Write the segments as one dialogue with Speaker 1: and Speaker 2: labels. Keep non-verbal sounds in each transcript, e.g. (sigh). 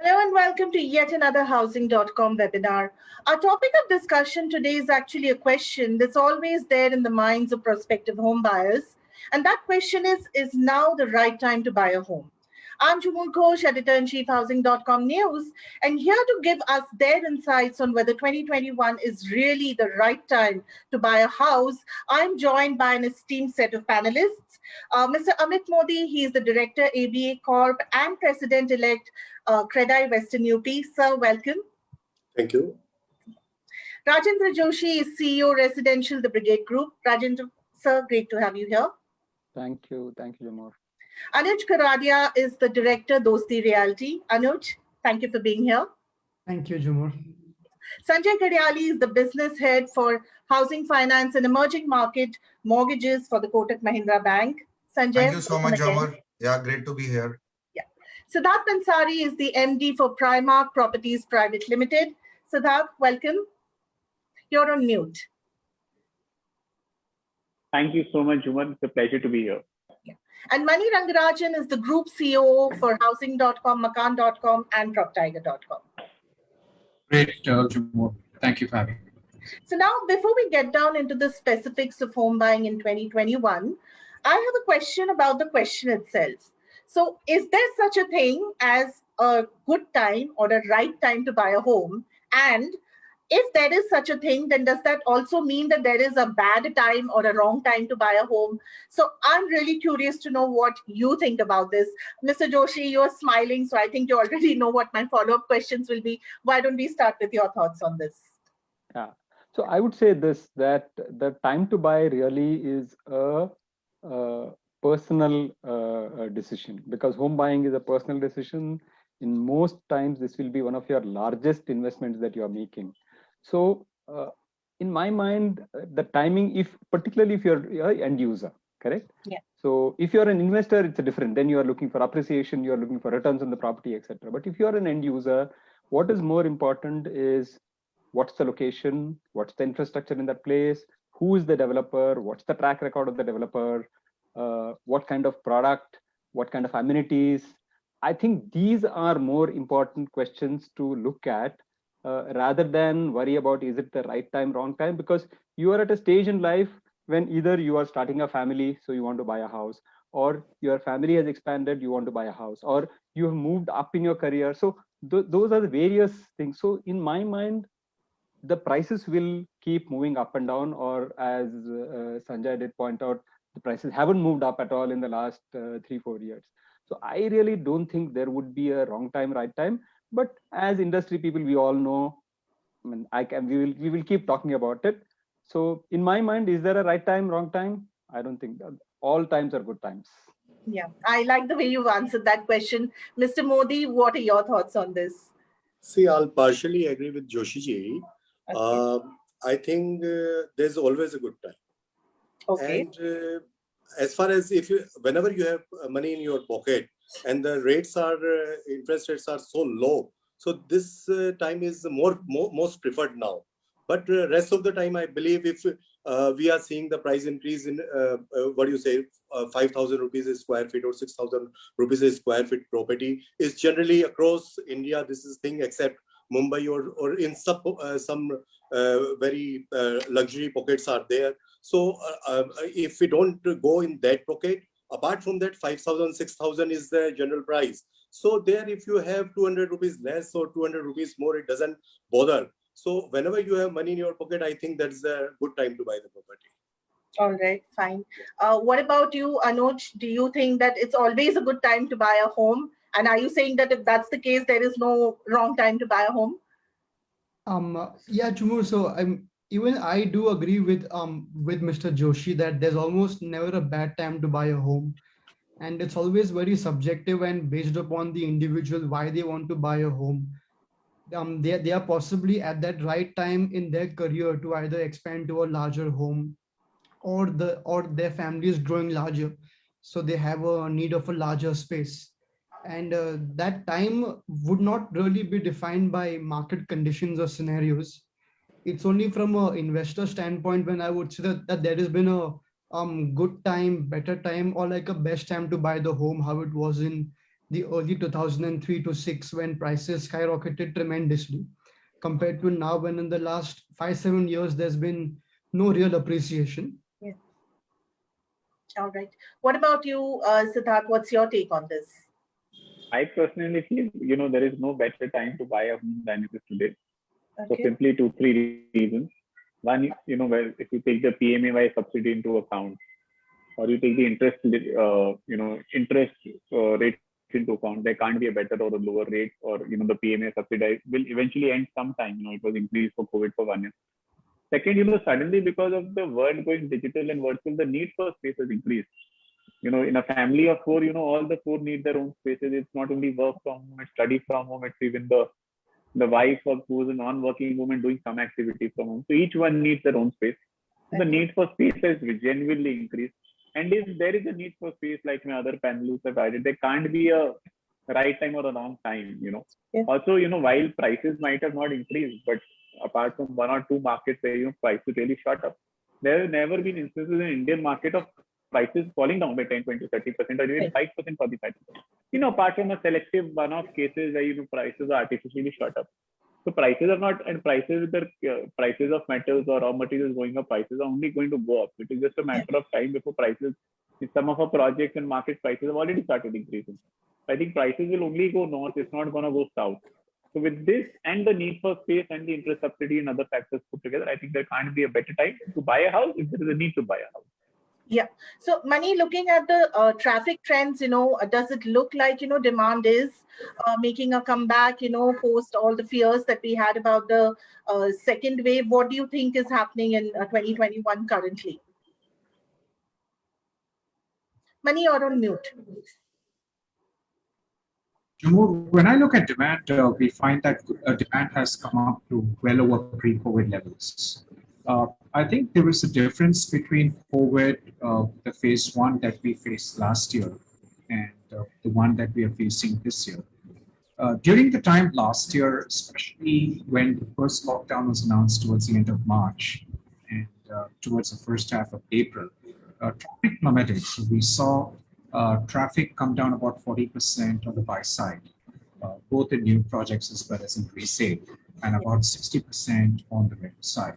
Speaker 1: Hello and welcome to yet another housing.com webinar. Our topic of discussion today is actually a question that's always there in the minds of prospective home buyers. And that question is, is now the right time to buy a home? I'm Jhumur Ghosh, editor-in-chief housing.com news, and here to give us their insights on whether 2021 is really the right time to buy a house, I'm joined by an esteemed set of panelists. Uh, Mr. Amit Modi, he is the director, ABA Corp and president-elect uh, Credai Western UP. Sir, welcome.
Speaker 2: Thank you.
Speaker 1: Rajendra Joshi is CEO, Residential, the Brigade Group. Rajendra, sir, great to have you here.
Speaker 3: Thank you. Thank you, Jhumur.
Speaker 1: Anuj Goradia is the director, Dosti Realty. Anuj, thank you for being here.
Speaker 4: Thank you, Jhumur.
Speaker 1: Sanjay Kadyali is the business head for housing finance and emerging market mortgages for the Kotak Mahindra Bank. Sanjay.
Speaker 5: Thank you so much, Jhumur. Yeah, great to be here.
Speaker 1: Yeah. Siddharth Pansari is the MD for Primarc Properties Private Limited. Siddharth, welcome. You're on mute.
Speaker 6: Thank you so much, Jhumur. It's a pleasure to be here.
Speaker 1: And Mani Rangarajan is the group CEO for housing.com, makaan.com, and proptiger.com.
Speaker 7: Great, uh. Thank you for having me.
Speaker 1: So now, before we get down into the specifics of home buying in 2021, I have a question about the question itself. So is there such a thing as a good time or a right time to buy a home? And if there is such a thing, then does that also mean that there is a bad time or a wrong time to buy a home? So I'm really curious to know what you think about this. Mr. Joshi, you're smiling, so I think you already (laughs) know what my follow-up questions will be. Why don't we start with your thoughts on this?
Speaker 3: Yeah, so I would say this, that the time to buy really is a, a personal uh, decision because home buying is a personal decision. In most times, this will be one of your largest investments that you are making so uh, in my mind, uh, the timing, if particularly if you're, you're an end user, correct?
Speaker 1: Yeah.
Speaker 3: So if you're an investor, it's a different. Then you are looking for appreciation, you are looking for returns on the property, etc. But if you are an end user, what is more important is what's the location, what's the infrastructure in that place, who is the developer, what's the track record of the developer, uh, what kind of product, what kind of amenities. I think these are more important questions to look at uh, rather than worry about is it the right time, wrong time, because you are at a stage in life when either you are starting a family, so you want to buy a house, or your family has expanded, you want to buy a house, or you have moved up in your career. So th those are the various things. So in my mind, the prices will keep moving up and down, or as uh, Sanjay did point out, the prices haven't moved up at all in the last uh, three, four years. So I really don't think there would be a wrong time, right time but as industry people we all know i mean i can we will we will keep talking about it. So in my mind is there a right time wrong time? I don't think that all times are good times.
Speaker 1: Yeah i like the way you've answered that question. Mr modi what are your thoughts on this?
Speaker 2: See i'll partially agree with joshi ji. Okay. uh, i think uh, there's always a good time.
Speaker 1: Okay.
Speaker 2: And uh, as far as if you whenever you have money in your pocket and the rates are uh, interest rates are so low. So this uh, time is more, more most preferred now. But uh, rest of the time i believe if uh, we are seeing the price increase in uh, uh, what do you say 5000 rupees a square feet or 6000 rupees a square feet property is generally across india this is thing except mumbai or or in some some very luxury pockets are there. So if we don't go in that pocket apart from that 5000 6000 is the general price. So there if you have 200 rupees less or 200 rupees more it doesn't bother. So whenever you have money in your pocket i think that's a good time to buy the property.
Speaker 1: All right fine. Uh, what about you anuj? Do you think that it's always a good time to buy a home? And are you saying that if that's the case there is no wrong time to buy a home?
Speaker 4: Um yeah Jhumur, so i'm even I do agree with um with Mr. Joshi that there's almost never a bad time to buy a home. And it's always very subjective and based upon the individual why they want to buy a home. Um, they, they are possibly at that right time in their career to either expand to a larger home or the or their family is growing larger. So they have a need of a larger space. And uh, that time would not really be defined by market conditions or scenarios it's only from an investor standpoint when I would say that, that there has been a um good time, better time, or like a best time to buy the home, how it was in the early 2003 to 6 when prices skyrocketed tremendously compared to now when in the last five, seven years, there's been no real appreciation. Yeah.
Speaker 1: All right. What about you, uh, Siddharth? What's your take on this?
Speaker 6: I personally feel, you know, there is no better time to buy a home than it is today. So simply two, three reasons. One, you know, well, if you take the PMAY subsidy into account, or you take the interest, uh, you know, interest uh, rate into account, there can't be a better or a lower rate, or you know, the PMA subsidy will eventually end sometime. You know, it was increased for COVID for one year. Second, you know, suddenly because of the world going digital and virtual, the need for space has increased. You know, in a family of four, you know, all the four need their own spaces. It's not only work from home, it's study from home, it's even the the wife or who's a non-working woman doing some activity from home. So each one needs their own space. The need for space has genuinely increased. And if there is a need for space, like my other panelists have added, there can't be a right time or a wrong time, you know.
Speaker 1: Yeah.
Speaker 6: Also, you know, while prices might have not increased, but apart from one or two markets where you know prices really shot up, there have never been instances in Indian market of prices falling down by 10, 20, 30 percent or even 5 percent, 45 percent. You know, apart from a selective one-off cases where you know prices are artificially shot up. So prices are not, and prices with the uh, prices of metals or raw materials going up, prices are only going to go up. It is just a matter of time before prices. in Some of our projects and market prices have already started increasing. I think prices will only go north. It's not going to go south. So with this and the need for space and the interest subsidy and other factors put together, I think there can't be a better time to buy a house if there is a need to buy a house.
Speaker 1: So, Mani, looking at the uh, traffic trends, you know, uh, does it look like, you know, demand is uh, making a comeback, you know, post all the fears that we had about the uh, second wave? What do you think is happening in uh, 2021 currently? Mani, you're on mute.
Speaker 7: When I look at demand, uh, we find that demand has come up to well over pre-COVID levels. Uh, I think there is a difference between COVID, uh, the phase one that we faced last year, and uh, the one that we are facing this year. Uh, during the time last year, especially when the first lockdown was announced towards the end of March and uh, towards the first half of April, uh, traffic plummeted. So we saw traffic come down about 40% on the buy side, both in new projects as well as in resale, and about 60% on the rental side.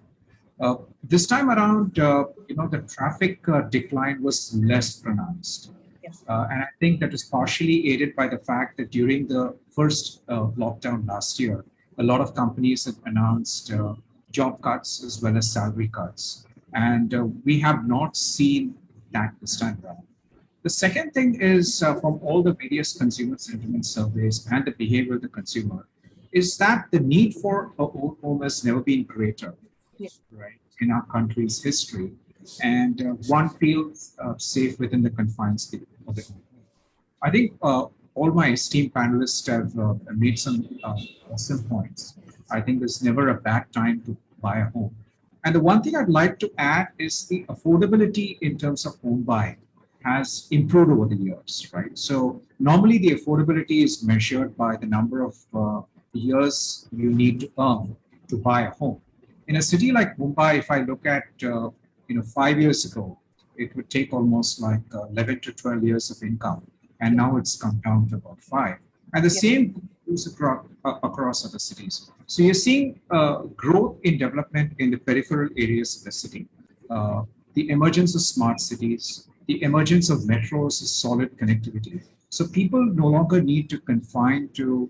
Speaker 7: Uh, this time around, uh, you know, the traffic uh, decline was less pronounced.
Speaker 1: Yes.
Speaker 7: And I think that is partially aided by the fact that during the first uh, lockdown last year, a lot of companies have announced uh, job cuts as well as salary cuts. And uh, we have not seen that this time around. The second thing is uh, from all the various consumer sentiment surveys and the behavior of the consumer is that the need for a home has never been greater. Right, in our country's history. And uh, one feels uh, safe within the confines of the home. I think uh, all my esteemed panelists have uh, made some uh, awesome points. I think there's never a bad time to buy a home. And the one thing I'd like to add is the affordability in terms of home buying has improved over the years, right? So normally the affordability is measured by the number of uh, years you need to earn to buy a home. In a city like Mumbai, if I look at, uh, you know, five years ago, it would take almost like uh, 11 to 12 years of income. And now it's come down to about five. And the
Speaker 1: Yeah.
Speaker 7: same goes across, uh, across other cities. So you're seeing uh, growth in development in the peripheral areas of the city. Uh, the emergence of smart cities, the emergence of metros is solid connectivity. So people no longer need to confine to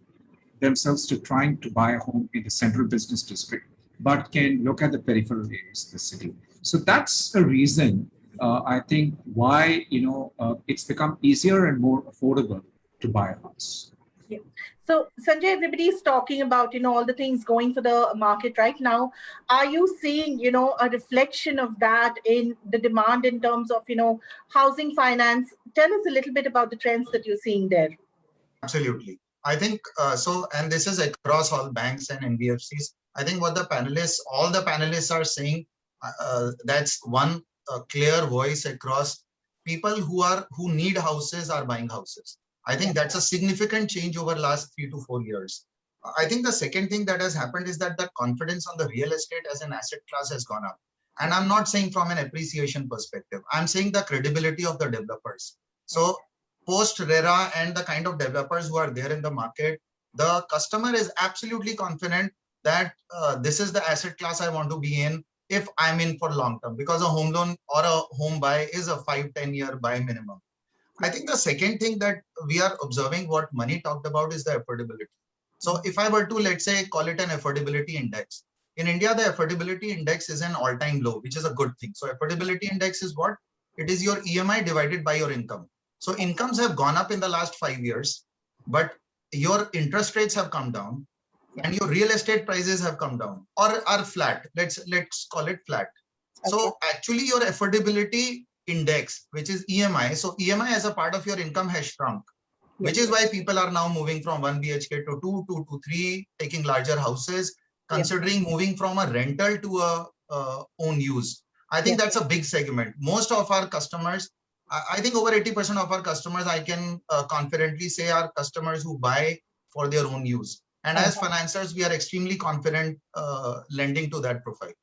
Speaker 7: themselves to trying to buy a home in the central business district, but can look at the peripheral areas of the city. So that's a reason uh, I think why you know uh, it's become easier and more affordable to buy a house. Yeah.
Speaker 1: So, Sanjay, everybody is talking about, you know, all the things going for the market right now. Are you seeing, you know, a reflection of that in the demand in terms of, you know, housing finance? Tell us a little bit about the trends that you're seeing there.
Speaker 5: Absolutely. I think uh, so, and this is across all banks and NBFCs. I think what the panelists, all the panelists are saying, uh, uh, that's one uh, clear voice across people who are who need houses are buying houses. I think that's a significant change over last three to four years. I think the second thing that has happened is that the confidence on the real estate as an asset class has gone up. And I'm not saying from an appreciation perspective. I'm saying the credibility of the developers. So post RERA and the kind of developers who are there in the market, the customer is absolutely confident that uh, this is the asset class I want to be in if I'm in for long term because a home loan or a home buy is a five ten year buy minimum. I think the second thing that we are observing what Mani talked about is the affordability. So if I were to, let's say, call it an affordability index, in India, the affordability index is an all time low, which is a good thing. So affordability index is what? It is your EMI divided by your income. So incomes have gone up in the last five years, but your interest rates have come down and your real estate prices have come down or are flat. Let's let's call it flat. So actually your affordability index, which is EMI. So EMI as a part of your income has shrunk, which is why people are now moving from one BHK to two, two to three, taking larger houses, considering moving from a rental to a uh, own use. I think that's a big segment. Most of our customers, I, I think over 80% of our customers, I can uh, confidently say are customers who buy for their own use. And as financiers, we are extremely confident uh, lending to that profile.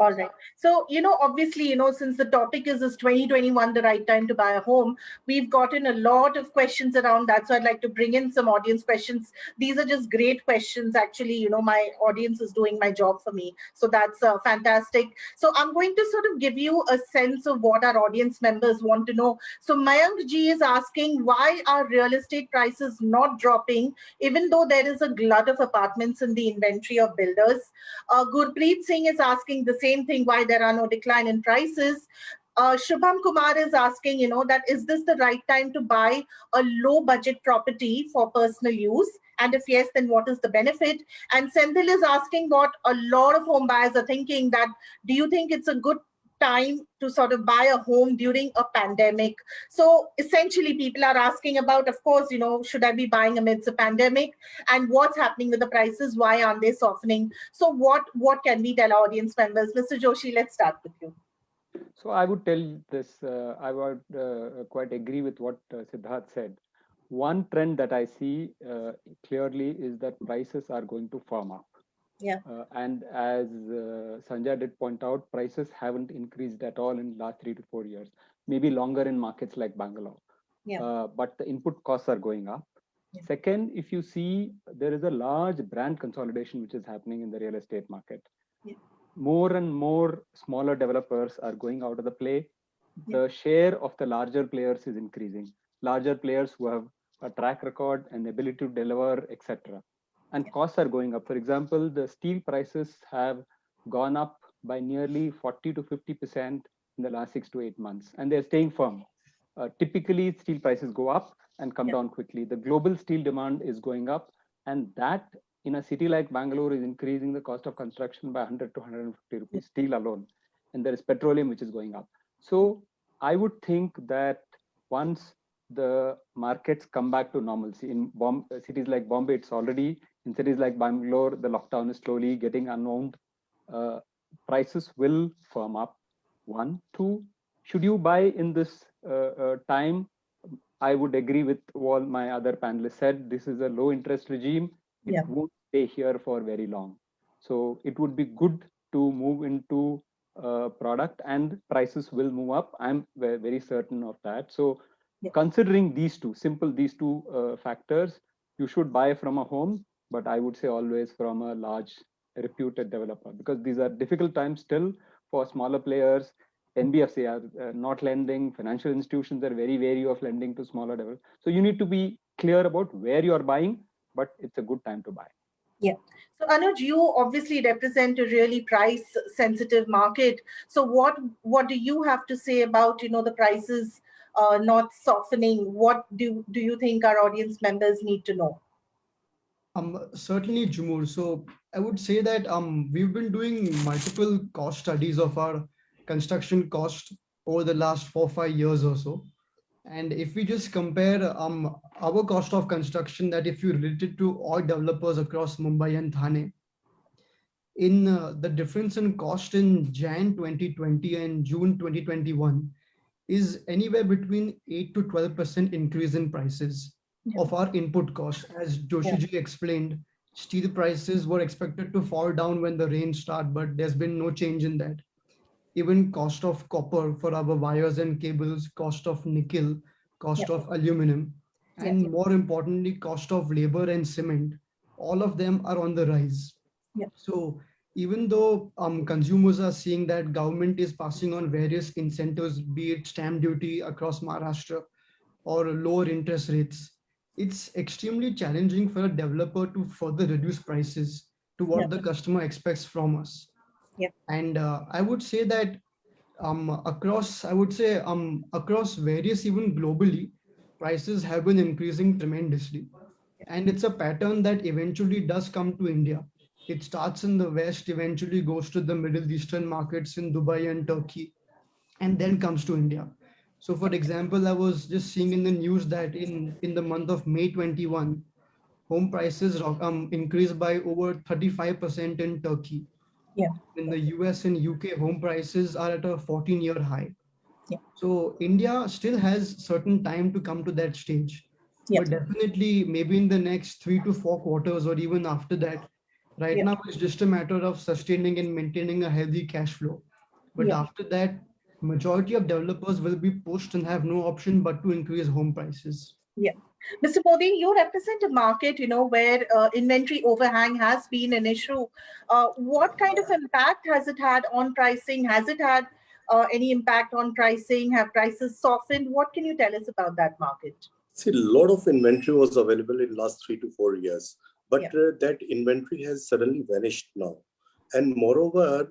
Speaker 1: All right. So, you know, obviously, you know, since the topic is is 2021 the right time to buy a home, we've gotten a lot of questions around that. So I'd like to bring in some audience questions. These are just great questions. Actually, you know, my audience is doing my job for me. So that's uh, fantastic. So I'm going to sort of give you a sense of what our audience members want to know. So Mayank Ji is asking why are real estate prices not dropping, even though there is a glut of apartments in the inventory of builders. Uh, Gurpreet Singh is asking the same thing, why there are no decline in prices. Uh, Shubham Kumar is asking, you know, that is this the right time to buy a low budget property for personal use? And if yes, then what is the benefit? And Senthil is asking what a lot of home buyers are thinking that, do you think it's a good time to sort of buy a home during a pandemic. So essentially people are asking about, of course, you know, should I be buying amidst a pandemic and what's happening with the prices? Why aren't they softening? So what, what can we tell audience members? Mr. Joshi, let's start with you.
Speaker 3: So I would tell this, uh, I would uh, quite agree with what uh, Siddharth said. One trend that I see uh, clearly is that prices are going to firm up.
Speaker 1: Yeah.
Speaker 3: Uh, and as uh, Sanjay did point out, prices haven't increased at all in the last three to four years, maybe longer in markets like Bangalore.
Speaker 1: Yeah.
Speaker 3: Uh, but the input costs are going up.
Speaker 1: Yeah.
Speaker 3: Second, if you see, there is a large brand consolidation which is happening in the real estate market.
Speaker 1: Yeah.
Speaker 3: More and more smaller developers are going out of the play.
Speaker 1: Yeah.
Speaker 3: The share of the larger players is increasing. Larger players who have a track record and ability to deliver, etc and costs are going up. For example, the steel prices have gone up by nearly 40 to 50% in the last six to eight months, and they're staying firm. Uh, typically, steel prices go up and come
Speaker 1: yeah.
Speaker 3: down quickly. The global steel demand is going up, and that in a city like Bangalore is increasing the cost of construction by 100 to 150 rupees, steel alone. And there is petroleum which is going up. So I would think that once the markets come back to normalcy in Bom cities like Bombay, it's already in cities like Bangalore, the lockdown is slowly getting unwound. Uh, prices will firm up. One, two, should you buy in this uh, uh, time? I would agree with what my other panelists said. This is a low interest regime. It
Speaker 1: yeah.
Speaker 3: won't stay here for very long. So it would be good to move into a product and prices will move up. I'm very certain of that. So
Speaker 1: yeah.
Speaker 3: considering these two, simple these two uh, factors, you should buy from a home but I would say always from a large reputed developer because these are difficult times still for smaller players. NBFC are uh, not lending, financial institutions are very wary of lending to smaller developers. So you need to be clear about where you are buying, but it's a good time to buy.
Speaker 1: Yeah. So Anuj, you obviously represent a really price sensitive market. So what what do you have to say about you know the prices uh, not softening? What do do you think our audience members need to know?
Speaker 4: Um, certainly, Jhumur. So I would say that um, we've been doing multiple cost studies of our construction cost over the last four, five years or so. And if we just compare um, our cost of construction that if you relate it to all developers across Mumbai and Thane, in uh, the difference in cost in Jan 2020 and June 2021 is anywhere between 8 to 12% increase in prices
Speaker 1: yeah.
Speaker 4: of our input costs. As Joshiji yeah. explained, steel prices were expected to fall down when the rain start, but there's been no change in that. Even cost of copper for our wires and cables, cost of nickel, cost
Speaker 1: Yeah.
Speaker 4: of aluminum, and more importantly, cost of labor and cement. All of them are on the rise. So even though um, consumers are seeing that government is passing on various incentives, be it stamp duty across Maharashtra or lower interest rates, it's extremely challenging for a developer to further reduce prices to what
Speaker 1: Yeah.
Speaker 4: the customer expects from us.
Speaker 1: Yeah.
Speaker 4: And uh, I would say that um, across, I would say um, across various, even globally, prices have been increasing tremendously. And it's a pattern that eventually does come to India. It starts in the West, eventually goes to the Middle Eastern markets in Dubai and Turkey, and then comes to India. So for example, I was just seeing in the news that in, in the month of May 21, home prices um, increased by over 35% in Turkey.
Speaker 1: Yeah.
Speaker 4: In the US and UK, home prices are at a 14 year high.
Speaker 1: Yeah.
Speaker 4: So India still has certain time to come to that stage.
Speaker 1: Yeah.
Speaker 4: But definitely maybe in the next three to four quarters or even after that, right
Speaker 1: Yeah.
Speaker 4: now it's just a matter of sustaining and maintaining a healthy cash flow. But
Speaker 1: Yeah.
Speaker 4: after that, majority of developers will be pushed and have no option but to increase home prices. Yeah.
Speaker 1: Mr. Modi, you represent a market, you know, where uh, inventory overhang has been an issue. Uh, what kind of impact has it had on pricing? Has it had uh, any impact on pricing? Have prices softened? What can you tell us about that market?
Speaker 2: See, a lot of inventory was available in last three to four years, but uh, that inventory has suddenly vanished now. And moreover,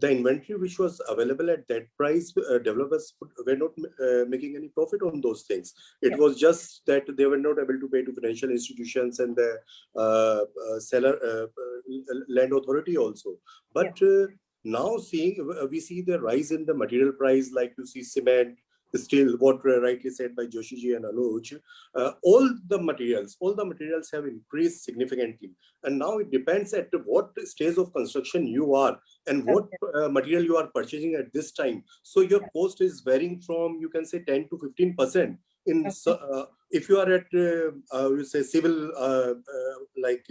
Speaker 2: the inventory which was available at that price, uh, developers were not uh, making any profit on those things. It was just that they were not able to pay to financial institutions and the uh, uh, seller uh, uh, land authority also. But uh, now seeing uh, we see the rise in the material price, like you see cement, steel, what rightly said by Joshiji and Anuj, uh, all the materials, all the materials have increased significantly. And now it depends at what stage of construction you are and what uh, material you are purchasing at this time. So your cost is varying from, you can say 10 to 15%. In uh, if you are at, uh, uh, you say civil, uh, uh, like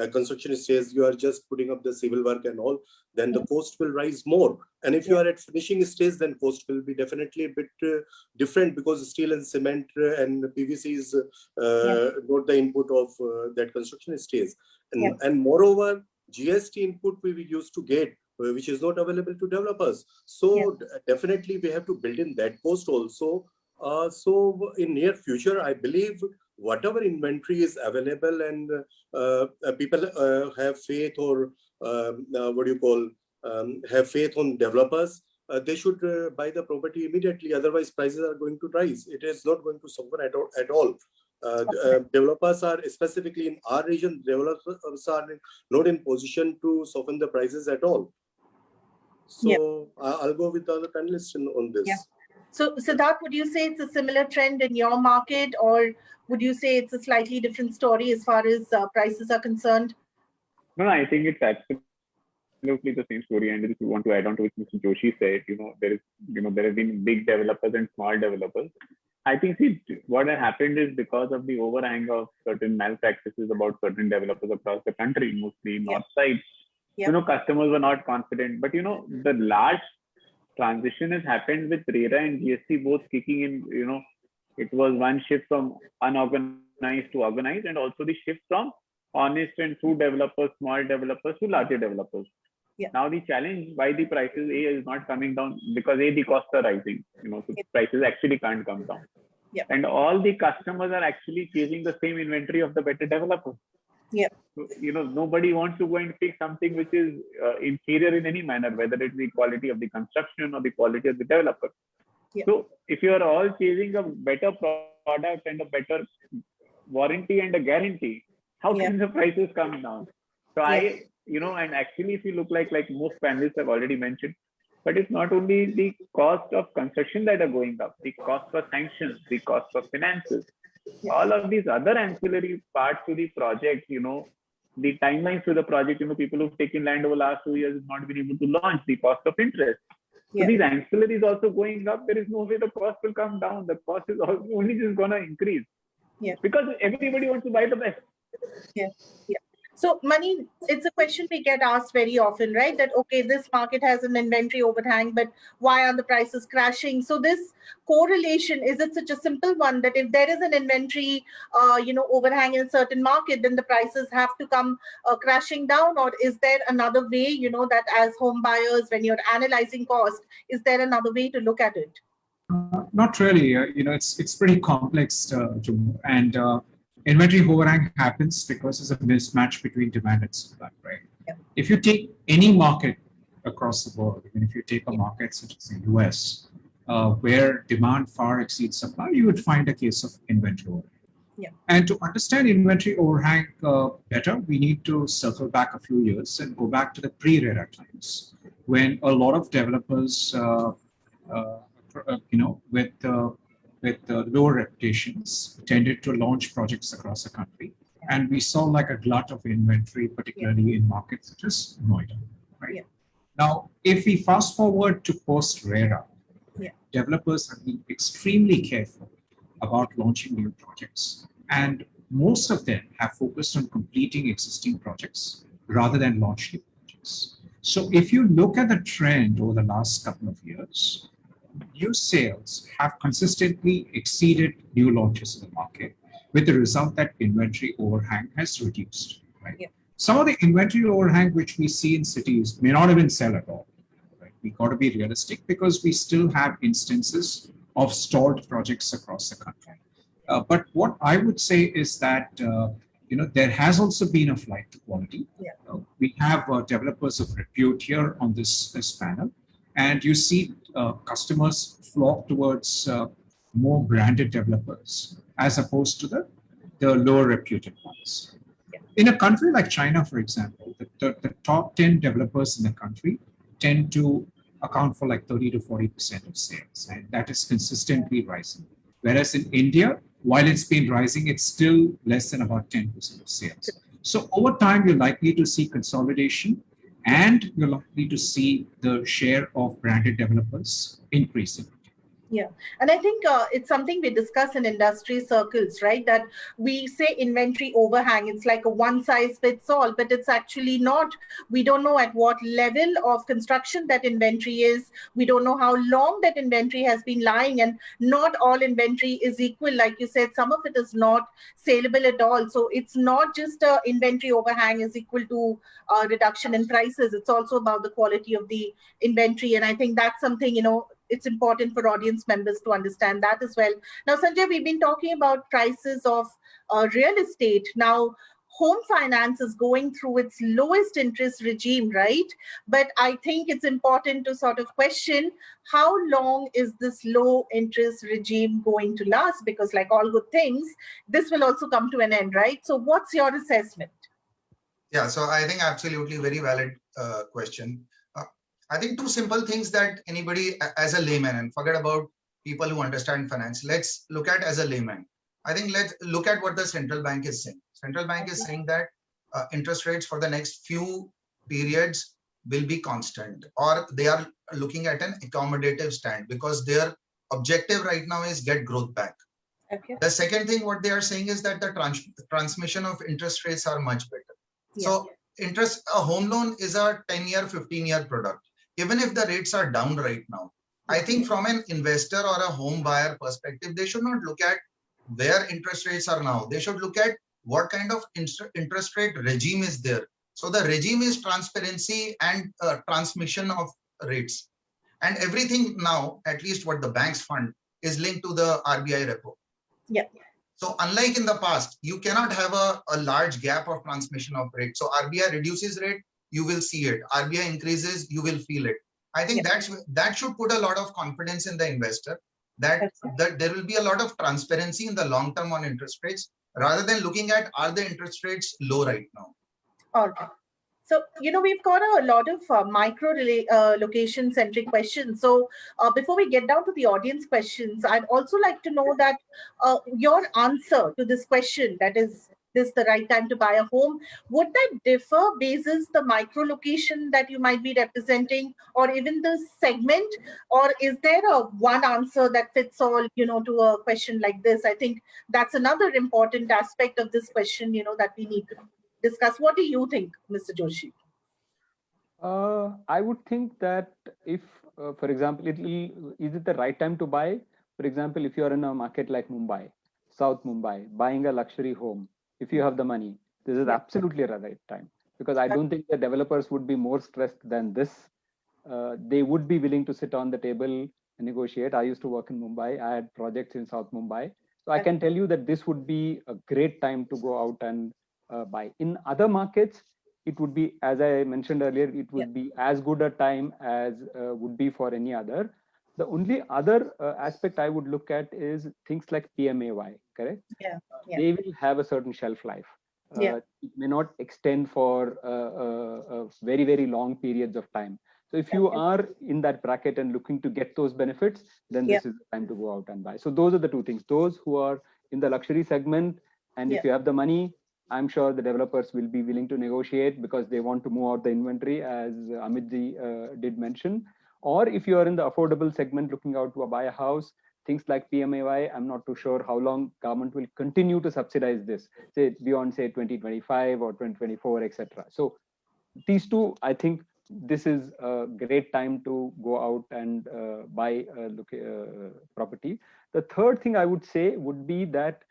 Speaker 2: uh, construction stage, you are just putting up the civil work and all, then the cost will rise more. And if you are at finishing stage, then cost will be definitely a bit uh, different because steel and cement uh, and PVC is uh, not the input of uh, that construction stage. And,
Speaker 1: Yeah.
Speaker 2: and moreover, GST input we used to get, which is not available to developers. So d- definitely we have to build in that cost also. Uh, so in near future, I believe whatever inventory is available and uh, uh, people uh, have faith or um, uh, what do you call um, have faith on developers uh, they should uh, buy the property immediately otherwise prices are going to rise it is not going to suffer at all, at all. Uh, uh, developers are specifically in our region developers are not in position to soften the prices at all so
Speaker 1: Yeah.
Speaker 2: I'll go with the other panelists on this
Speaker 1: Yeah. So, Siddharth, would you say it's a similar trend in your market, or would you say it's a slightly different story as far as uh, prices are concerned?
Speaker 6: No, I think it's absolutely the same story. And if you want to add on to what Mr. Joshi said, you know, there is, you know, there have been big developers and small developers. I think see what had happened is because of the overhang of certain malpractices about certain developers across the country, mostly
Speaker 1: Yeah.
Speaker 6: north side.
Speaker 1: Yeah.
Speaker 6: You know, customers were not confident. But you know, the large transition has happened with RERA and GST both kicking in. You know, it was one shift from unorganized to organized, and also the shift from honest and true developers, small developers to larger developers.
Speaker 1: Yeah.
Speaker 6: Now the challenge why the prices A is not coming down because A the costs are rising. You know, so
Speaker 1: Yeah.
Speaker 6: prices actually can't come down.
Speaker 1: Yeah.
Speaker 6: And all the customers are actually chasing the same inventory of the better developers.
Speaker 1: Yeah.
Speaker 6: So, you know, nobody wants to go and pick something which is uh, inferior in any manner, whether it's the quality of the construction or the quality of the developer.
Speaker 1: Yeah.
Speaker 6: So if you are all chasing a better product and a better warranty and a guarantee, how
Speaker 1: Yeah.
Speaker 6: can the prices come down? So I, you know, and actually, if you look like like most panelists have already mentioned, but it's not only the cost of construction that are going up, the cost for sanctions, the cost for finances, all of these other ancillary parts to the project, you know, the timelines to the project, you know, people who've taken land over the last two years have not been able to launch, the cost of interest.
Speaker 1: Yeah.
Speaker 6: So these ancillaries also going up. There is no way the cost will come down. The cost is only just gonna increase.
Speaker 1: Yeah.
Speaker 6: Because everybody wants to buy the best.
Speaker 1: So Mani, it's a question we get asked very often, right? That, okay, this market has an inventory overhang, but why are the prices crashing? So this correlation, is it such a simple one that if there is an inventory, uh, you know, overhang in a certain market, then the prices have to come uh, crashing down? Or is there another way, you know, that as home buyers, when you're analyzing cost, is there another way to look at it?
Speaker 7: Uh, not really. Uh, you know, it's it's pretty complex, uh, and uh, inventory overhang happens because there's a mismatch between demand and supply, right?
Speaker 1: Yep.
Speaker 7: If you take any market across the world, even if you take a market such as the US, uh, where demand far exceeds supply, you would find a case of inventory overhang.
Speaker 1: Yeah.
Speaker 7: And to understand inventory overhang uh, better, we need to circle back a few years and go back to the pre-RERA times, when a lot of developers, uh, uh, uh you know, with uh, with uh, lower reputations tended to launch projects across the country. And we saw like a glut of inventory, particularly in markets such as Noida, right? Now, if we fast forward to post-RERA,
Speaker 1: yeah.
Speaker 7: developers have been extremely careful about launching new projects. And most of them have focused on completing existing projects rather than launch new projects. So if you look at the trend over the last couple of years, new sales have consistently exceeded new launches in the market with the result that inventory overhang has reduced. Right?
Speaker 1: Yeah.
Speaker 7: Some of the inventory overhang which we see in cities may not even sell at all. Right? We got to be realistic because we still have instances of stalled projects across the country. Uh, but what I would say is that uh, you know there has also been a flight to quality.
Speaker 1: Yeah.
Speaker 7: Uh, we have uh, developers of repute here on this, this panel, and you see uh, customers flock towards uh, more branded developers as opposed to the, the lower reputed ones. In a country like China, for example, the, the, the, top 10 developers in the country tend to account for like 30 to 40% of sales, and that is consistently rising. Whereas in India, while it's been rising, it's still less than about 10% of sales. So over time, you're likely to see consolidation and you're likely to see the share of branded developers increasing.
Speaker 1: Yeah, and I think uh, it's something we discuss in industry circles, right? That we say inventory overhang, it's like a one size fits all, but it's actually not. We don't know at what level of construction that inventory is. We don't know how long that inventory has been lying, and not all inventory is equal. Like you said, some of it is not saleable at all. So it's not just a inventory overhang is equal to a reduction in prices. It's also about the quality of the inventory. And I think that's something, you know, it's important for audience members to understand that as well. Now, Sanjay, we've been talking about prices of uh, real estate. Now, home finance is going through its lowest interest regime, right? But I think it's important to sort of question how long is this low interest regime going to last? Because like all good things, this will also come to an end, right? So what's your assessment?
Speaker 5: Yeah, so I think absolutely very valid uh, question. I think two simple things that anybody as a layman and forget about people who understand finance. Let's look at as a layman. I think let's look at what the central bank is saying. Central bank is saying that uh, interest rates for the next few periods will be constant or they are looking at an accommodative stand because their objective right now is get growth back.
Speaker 1: Okay.
Speaker 5: The second thing what they are saying is that the trans transmission of interest rates are much better.
Speaker 1: Yeah.
Speaker 5: So interest a home loan is a 10 year 15 year product even if the rates are down right now. I think from an investor or a home buyer perspective, they should not look at where interest rates are now. They should look at what kind of interest rate regime is there. So the regime is transparency and uh, transmission of rates. And everything now, at least what the banks fund, is linked to the RBI repo.
Speaker 1: Yeah.
Speaker 5: So unlike in the past, you cannot have a, a large gap of transmission of rate. So RBI reduces rate, you will see it. RBI increases, you will feel it. I think yeah. that's that should put a lot of confidence in the investor that, right. that there will be a lot of transparency in the long term on interest rates rather than looking at are the interest rates low right now.
Speaker 1: All right. So, you know, we've got a lot of uh, micro uh, location centric questions. So uh, before we get down to the audience questions, I'd also like to know that uh, your answer to this question, that is, this the right time to buy a home would that differ basis the micro location that you might be representing or even the segment or is there a one answer that fits all you know to a question like this i think that's another important aspect of this question you know that we need to discuss. What do you think, Mr. Joshi?
Speaker 3: Uh, I would think that if, uh, for example, it is it the right time to buy? For example, if you are in a market like Mumbai, South Mumbai, buying a luxury home, if you have the money, this is absolutely the right time because I don't think the developers would be more stressed than this. Uh, they would be willing to sit on the table and negotiate. I used to work in Mumbai. I had projects in South Mumbai. So I can tell you that this would be a great time to go out and uh, buy. In other markets, it would be, as I mentioned earlier, it would yeah. be as good a time as uh, would be for any other. The only other uh, aspect I would look at is things like PMAY, correct?
Speaker 1: Yeah. yeah.
Speaker 3: They will have a certain shelf life.
Speaker 1: Yeah.
Speaker 3: Uh, it may not extend for uh, uh, very, very long periods of time. So if you are in that bracket and looking to get those benefits, then this is the time to go out and buy. So those are the two things. Those who are in the luxury segment, and if you have the money, I'm sure the developers will be willing to negotiate because they want to move out the inventory, as Amitji uh, did mention. Or if you are in the affordable segment looking out to buy a house, things like PMAY, I'm not too sure how long government will continue to subsidize this, say beyond say 2025 or 2024, etc. So these two, I think this is a great time to go out and uh, buy a look, uh, property. The third thing I would say would be that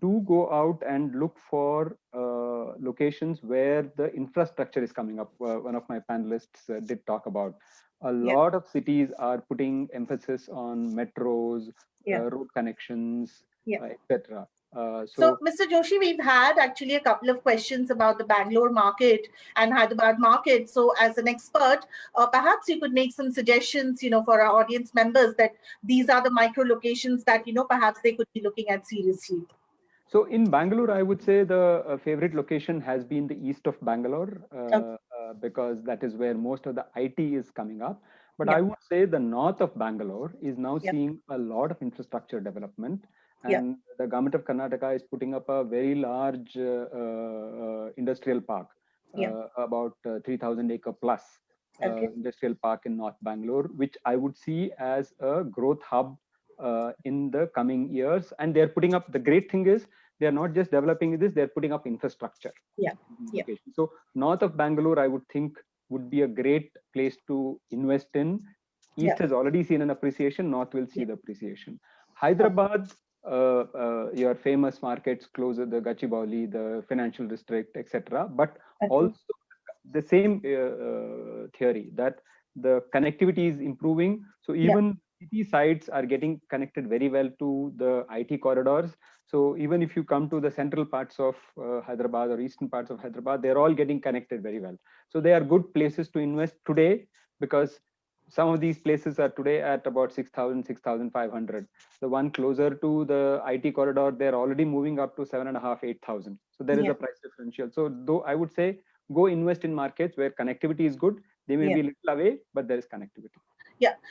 Speaker 3: do go out and look for uh, locations where the infrastructure is coming up. Uh, one of my panelists uh, did talk about. A lot of cities are putting emphasis on metros,
Speaker 1: yeah.
Speaker 3: road connections,
Speaker 1: yeah.
Speaker 3: etc. Uh, so,
Speaker 1: so, Mr. Joshi, we've had actually a couple of questions about the Bangalore market and Hyderabad market. So, as an expert, uh, perhaps you could make some suggestions, you know, for our audience members that these are the micro locations that you know perhaps they could be looking at seriously.
Speaker 3: So, in Bangalore, I would say the uh, favorite location has been the east of Bangalore uh,
Speaker 1: okay.
Speaker 3: Uh, because that is where most of the IT is coming up. But. I would say the north of Bangalore is now seeing a lot of infrastructure development. And the government of Karnataka is putting up a very large uh, uh, industrial park, uh, about uh, 3000 acre plus uh,
Speaker 1: Okay.
Speaker 3: industrial park in North Bangalore, which I would see as a growth hub uh, in the coming years. And they're putting up, the great thing is, they're not just developing this, they're putting up infrastructure.
Speaker 1: Yeah,
Speaker 3: in
Speaker 1: yeah.
Speaker 3: So north of Bangalore, I would think would be a great place to invest in. East
Speaker 1: Yeah.
Speaker 3: has already seen an appreciation, north will see
Speaker 1: Yeah.
Speaker 3: the appreciation. Hyderabad, uh, uh, your famous markets closer, the Gachibowli, the financial district, etc. But
Speaker 1: Okay.
Speaker 3: also the same uh, uh, theory that the connectivity is improving. So even city sites are getting connected very well to the IT corridors. So even if you come to the central parts of uh, Hyderabad or eastern parts of Hyderabad, they're all getting connected very well. So they are good places to invest today because some of these places are today at about 6,000, 6,500. The one closer to the IT corridor, they're already moving up to seven and a half, 8,000. So there is
Speaker 1: Yeah.
Speaker 3: a price differential. So though I would say go invest in markets where connectivity is good. They may
Speaker 1: Yeah.
Speaker 3: be a little away, but there is connectivity.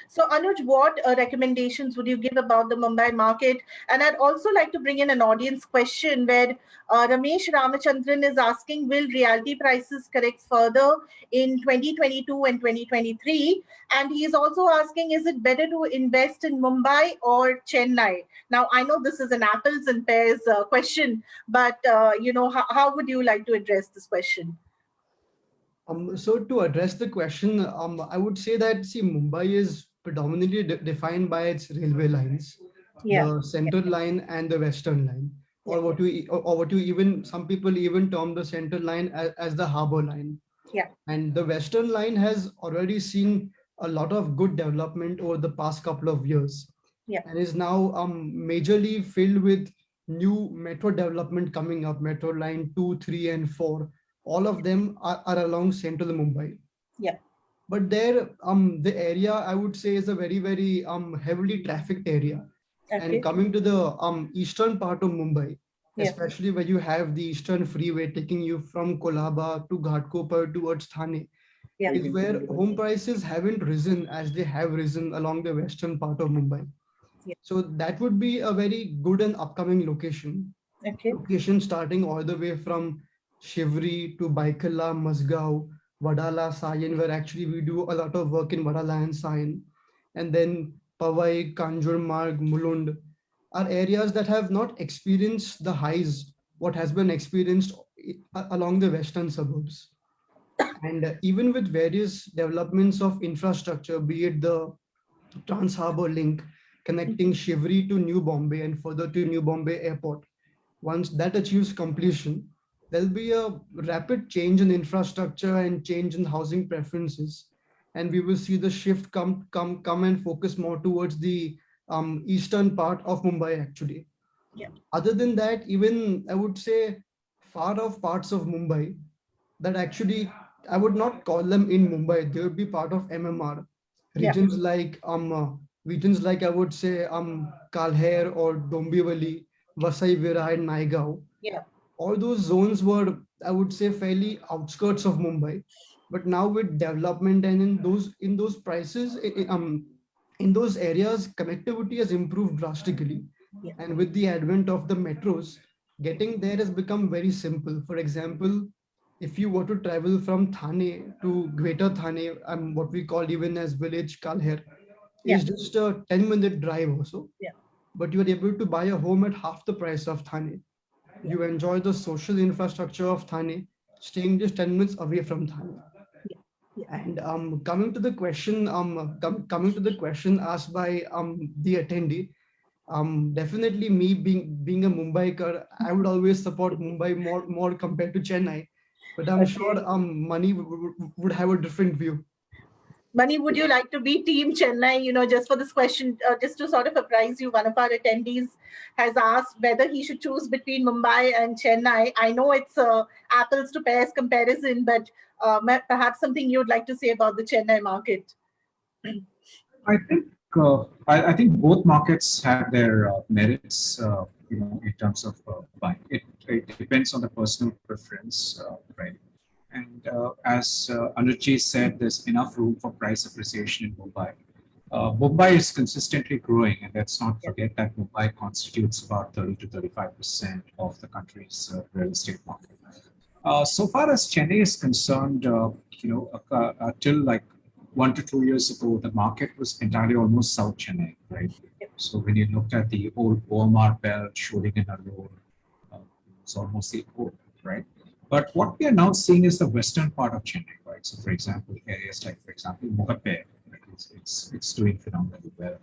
Speaker 1: So, Anuj, what uh, recommendations would you give about the Mumbai market? And I'd also like to bring in an audience question where uh, Ramesh Ramachandran is asking Will realty prices correct further in 2022 and 2023? And he's also asking Is it better to invest in Mumbai or Chennai? Now, I know this is an apples and pears uh, question, but uh, you know, how would you like to address this question?
Speaker 4: Um, so to address the question, um, I would say that see Mumbai is predominantly de- defined by its railway lines,
Speaker 1: Yeah.
Speaker 4: the central line and the western line, or
Speaker 1: Yeah.
Speaker 4: what you or, or what you even some people even term the central line as, as the harbor line.
Speaker 1: Yeah.
Speaker 4: And the western line has already seen a lot of good development over the past couple of years.
Speaker 1: Yeah.
Speaker 4: And is now um majorly filled with new metro development coming up, metro line two, three, and four all of them are, are along central Mumbai.
Speaker 1: Yeah.
Speaker 4: But there, um, the area I would say is a very, very um heavily trafficked area.
Speaker 1: Okay.
Speaker 4: And coming to the um eastern part of Mumbai,
Speaker 1: Yeah.
Speaker 4: especially where you have the eastern freeway taking you from Colaba to Ghatkopar towards Thane,
Speaker 1: Yeah.
Speaker 4: is where home prices haven't risen as they have risen along the western part of Mumbai.
Speaker 1: Yeah.
Speaker 4: So that would be a very good and upcoming location
Speaker 1: Okay.
Speaker 4: location starting all the way from Shivri to Byculla, Mazgaon, Wadala, Sion, where actually we do a lot of work in Wadala and Sion. And then Powai, Kanjur Marg, Mulund are areas that have not experienced the highs, what has been experienced along the western suburbs. And even with various developments of infrastructure, be it the Trans Harbour link connecting Shivri to New Bombay and further to New Bombay Airport, once that achieves completion, there'll be a rapid change in infrastructure and change in housing preferences. And we will see the shift come, come, come and focus more towards the um, eastern part of Mumbai, actually.
Speaker 1: Yeah.
Speaker 4: Other than that, even I would say far off parts of Mumbai that actually I would not call them in Mumbai. They would be part of MMR
Speaker 1: Yeah.
Speaker 4: regions like um uh, regions like I would say um Kalher or Dombivli, Vasai Virar, and Naigaon.
Speaker 1: Yeah.
Speaker 4: All those zones were I would say fairly outskirts of Mumbai, but now with development and in those in those prices i- i- um in those areas connectivity has improved drastically,
Speaker 1: Yeah.
Speaker 4: and with the advent of the metros, getting there has become very simple. For example, if you were to travel from Thane to Greater Thane, um, what we call even as village Kalher,
Speaker 1: Yeah.
Speaker 4: is just a 10 minute drive also.
Speaker 1: Yeah.
Speaker 4: But you are able to buy a home at half the price of Thane. You enjoy the social infrastructure of Thane, staying just 10 minutes away from Thane. And um, coming to the question, um, com- coming to the question asked by um, the attendee, um, definitely me being being a Mumbaikar, I would always support Mumbai more more compared to Chennai. But I'm sure um, Mani would have a different view.
Speaker 1: Mani, would you like to be Team Chennai? You know, just for this question, uh, just to sort of apprise you, one of our attendees has asked whether he should choose between Mumbai and Chennai. I know it's a apples to pears comparison, but uh, perhaps something you'd like to say about the Chennai market.
Speaker 7: I think uh, I, I think both markets have their uh, merits, uh, you know, in terms of uh, buying. It, it depends on the personal preference, uh, right? And uh, as uh, Anuj said, there's enough room for price appreciation in Mumbai. Uh, Mumbai is consistently growing, and let's not forget that Mumbai constitutes about 30 to 35 percent of the country's uh, real estate market. Uh, so far as Chennai is concerned, uh, you know, uh, uh, till like one to two years ago, the market was entirely almost South Chennai, right? So when you looked at the old OMR belt, Sholingan Road, uh, it's almost the old, right? But what we are now seeing is the western part of Chennai, right? So for example, areas like, for example, Mogappair, right? it's, it's, it's doing phenomenally well.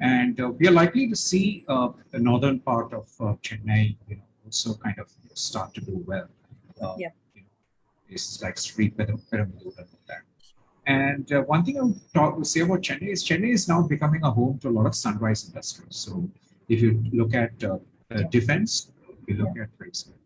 Speaker 7: And uh, we are likely to see uh, the northern part of uh, Chennai, you know, also kind of start to do well. Uh,
Speaker 1: Yeah.
Speaker 7: You know, it's like street Perambalur and all that. And uh, one thing I would talk, say about Chennai is Chennai is now becoming a home to a lot of sunrise industries. So if you look at uh, uh, defense, you look at, for example,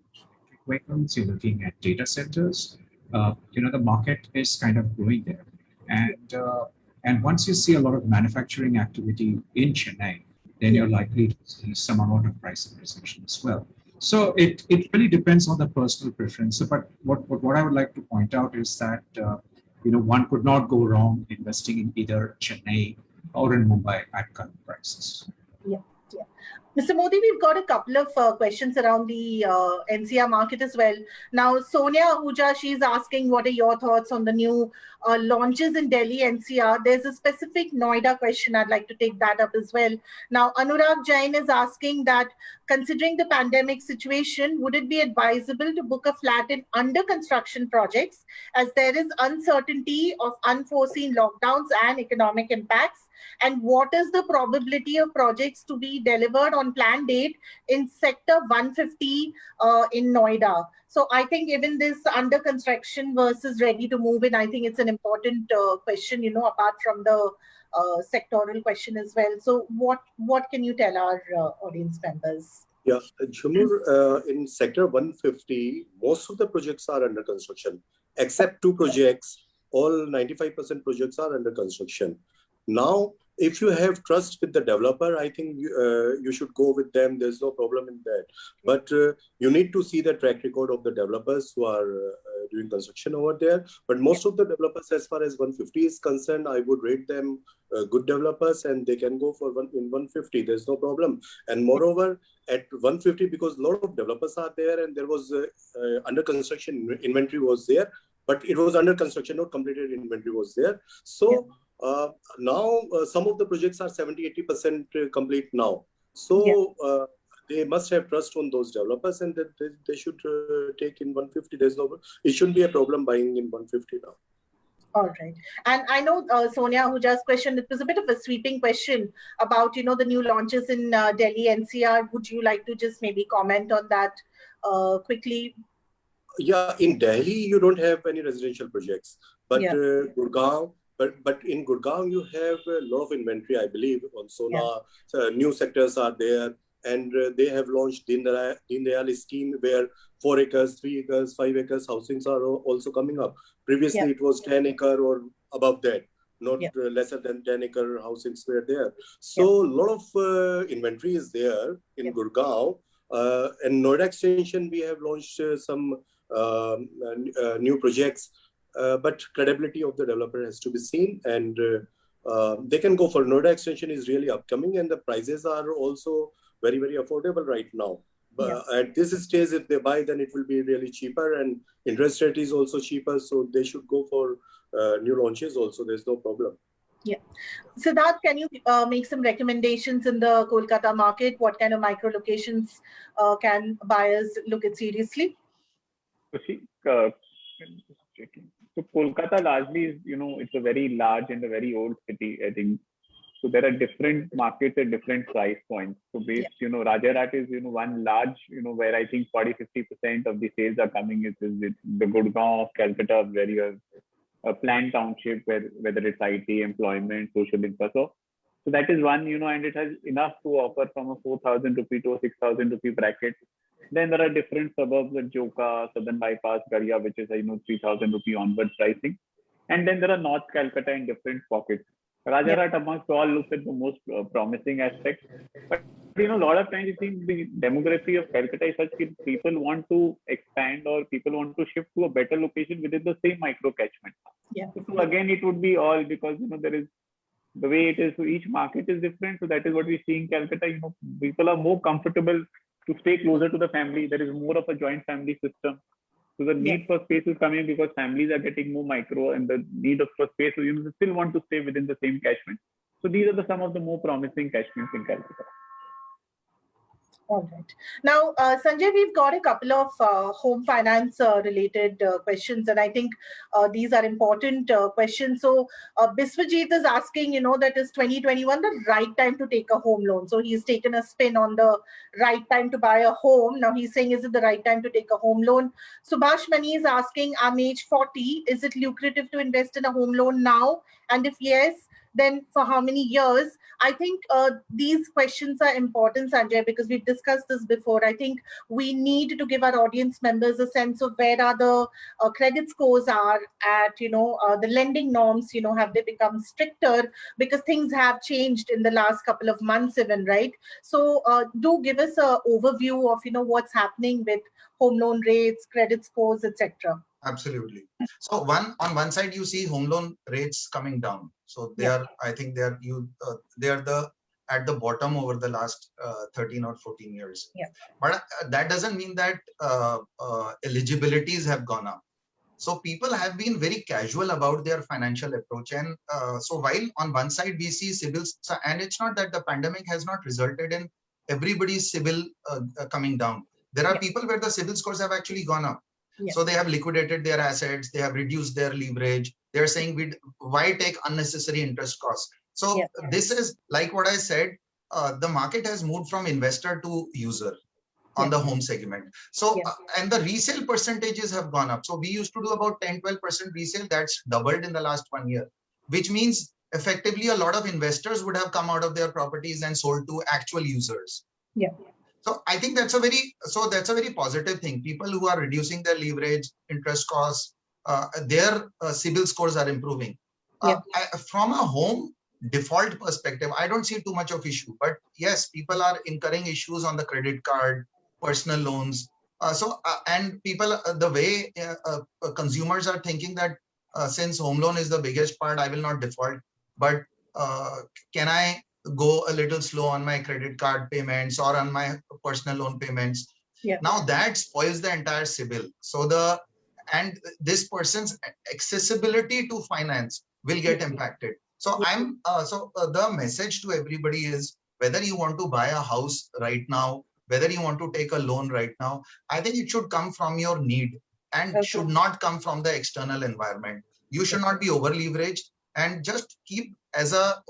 Speaker 7: vehicles, you're looking at data centers, uh, you know, the market is kind of growing there. And, uh, and once you see a lot of manufacturing activity in Chennai, then you're likely to see some amount of price appreciation as well. So it, it really depends on the personal preference. But what, what, what I would like to point out is that, uh, you know, one could not go wrong investing in either Chennai or in Mumbai at current prices.
Speaker 1: Mr. Modi, we've got a couple of uh, questions around the uh, NCR market as well. Now, Sonia Ahuja, she's asking, what are your thoughts on the new uh, launches in Delhi NCR? There's a specific Noida question. I'd like to take that up as well. Now, Anurag Jain is asking that, considering the pandemic situation, would it be advisable to book a flat in under construction projects as there is uncertainty of unforeseen lockdowns and economic impacts? and what is the probability of projects to be delivered on planned date in sector 150 uh, in Noida. So I think even this under construction versus ready to move in, I think it's an important uh, question, you know, apart from the uh, sectoral question as well. So what what can you tell our uh, audience members?
Speaker 2: Yeah, Jhumur, uh, in sector 150, most of the projects are under construction, except two projects. All 95% projects are under construction. Now, if you have trust with the developer, I think uh, you should go with them. There's no problem in that. But uh, you need to see the track record of the developers who are uh, doing construction over there. But most of the developers, as far as 150 is concerned, I would rate them uh, good developers and they can go for one in 150. There's no problem. And moreover, at 150, because a lot of developers are there and there was uh, uh, under construction inventory was there, but it was under construction, not completed inventory was there. So uh, now uh, some of the projects are 70 80 percent complete now so uh, they must have trust on those developers and that they, they should uh, take in 150 there's no it shouldn't be a problem buying in 150 now
Speaker 1: all right. And I know uh, Sonia Ahuja's question, it was a bit of a sweeping question about, you know, the new launches in uh, Delhi NCR. Would you like to just maybe comment on that uh, quickly?
Speaker 2: Yeah, in Delhi, you don't have any residential projects, but
Speaker 1: Yeah.
Speaker 2: uh, Gurgaon, but, but in Gurgaon, you have a lot of inventory, I believe, on Sohna. So new sectors are there and uh, they have launched Deen Dayal, Deen scheme where four acres, three acres, five acres housings are also coming up. Previously,
Speaker 1: Yeah.
Speaker 2: it was 10 acre or above that, not
Speaker 1: Yeah.
Speaker 2: uh, lesser than 10 acre housings were there. So a lot of uh, inventory is there in
Speaker 1: Yeah.
Speaker 2: Gurgaon. Uh, and Noida extension, we have launched uh, some um, uh, uh, new projects, but credibility of the developer has to be seen and uh, uh, they can go for Noida extension is really upcoming and the prices are also very, very affordable right now. But at this stage, if they buy, then it will be really cheaper and interest rate is also cheaper. So they should go for uh, new launches also. There's no problem. Yeah.
Speaker 1: Siddharth, can you uh, make some recommendations in the Kolkata market? What kind of micro locations uh, can buyers look at seriously?
Speaker 6: So see, uh, just checking. So Kolkata largely is, you know, it's a very large and a very old city, I think. So there are different markets at different price points. So based, you know, Rajarhat is, you know, one large, you know, where I think 40, 50% of the sales are coming is, is it the Gurgaon of Calcutta, where you have a planned township where whether it's IT, employment, social infra. So, so that is one, you know, and it has enough to offer from a 4,000 rupee to a 6,000 rupee bracket. Then there are different suburbs at Joka, Southern Bypass, Garia, which is, you know, 3,000 rupee onward pricing. And then there are North Calcutta in different pockets. Rajarhat amongst all looks at the most uh, promising aspect. But, you know, a lot of times you think the demography of Calcutta is such that people want to expand or people want to shift to a better location within the same micro catchment.
Speaker 1: Yeah.
Speaker 6: So again, it would be all because, you know, there is the way it is. So each market is different. So that is what we see in Calcutta. You know, people are more comfortable to stay closer to the family. There is more of a joint family system. So the need for space is coming because families are getting more micro and the need of for space, so you still want to stay within the same catchment. So these are the some of the more promising catchments in Calcutta.
Speaker 1: All right. Now, uh, Sanjay, we've got a couple of uh, home finance uh, related uh, questions, and I think uh, these are important uh, questions. So, Biswajit is asking, you know, that is 2021 the right time to take a home loan? So, he's taken a spin on the right time to buy a home. Now, he's saying, is it the right time to take a home loan? Subhash Mani is asking, I'm age 40. Is it lucrative to invest in a home loan now? And if yes, then for how many years? I think uh, these questions are important, Sanjay, because we've discussed this before. I think we need to give our audience members a sense of where are the uh, credit scores are at, you know, uh, the lending norms, you know, have they become stricter because things have changed in the last couple of months even, right? So uh, do give us a overview of, you know, what's happening with home loan rates, credit scores, etc.
Speaker 5: Absolutely. So one on one side you see home loan rates coming down. So they
Speaker 1: Yeah.
Speaker 5: are, I think they are you uh, they are the at the bottom over the last uh, 13 or 14 years.
Speaker 1: Yeah.
Speaker 5: But uh, that doesn't mean that uh, uh, eligibilities have gone up. So people have been very casual about their financial approach. And uh, so while on one side we see CIBILs, and it's not that the pandemic has not resulted in everybody's CIBIL coming down. There are
Speaker 1: Yeah.
Speaker 5: people where the CIBIL scores have actually gone up.
Speaker 1: Yeah.
Speaker 5: So they have liquidated their assets, they have reduced their leverage. They're saying, we why take unnecessary interest costs? So
Speaker 1: Yeah.
Speaker 5: this is like what I said, uh, the market has moved from investor to user on the home segment. So, uh, and the resale percentages have gone up. So we used to do about 10, 12% resale. That's doubled in the last one year, which means effectively a lot of investors would have come out of their properties and sold to actual users.
Speaker 1: Yeah.
Speaker 5: So I think that's a very, so that's a very positive thing. People who are reducing their leverage, interest costs, uh, their uh, CIBIL scores are improving. Uh, I- from a home default perspective, I don't see too much of issue, but yes, people are incurring issues on the credit card, personal loans. Uh, so, uh, and people, uh, the way uh, uh, uh, consumers are thinking that uh, since home loan is the biggest part, I will not default, but uh, can I go a little slow on my credit card payments or on my personal loan payments?
Speaker 1: Yeah.
Speaker 5: Now that spoils the entire CIBIL. So the, and this person's accessibility to finance will get impacted. So I'm, uh, so uh, the message to everybody is whether you want to buy a house right now whether you want to take a loan right now, I think it should come from your need and
Speaker 1: Okay.
Speaker 5: should not come from the external environment. You should not be over leveraged and just keep as a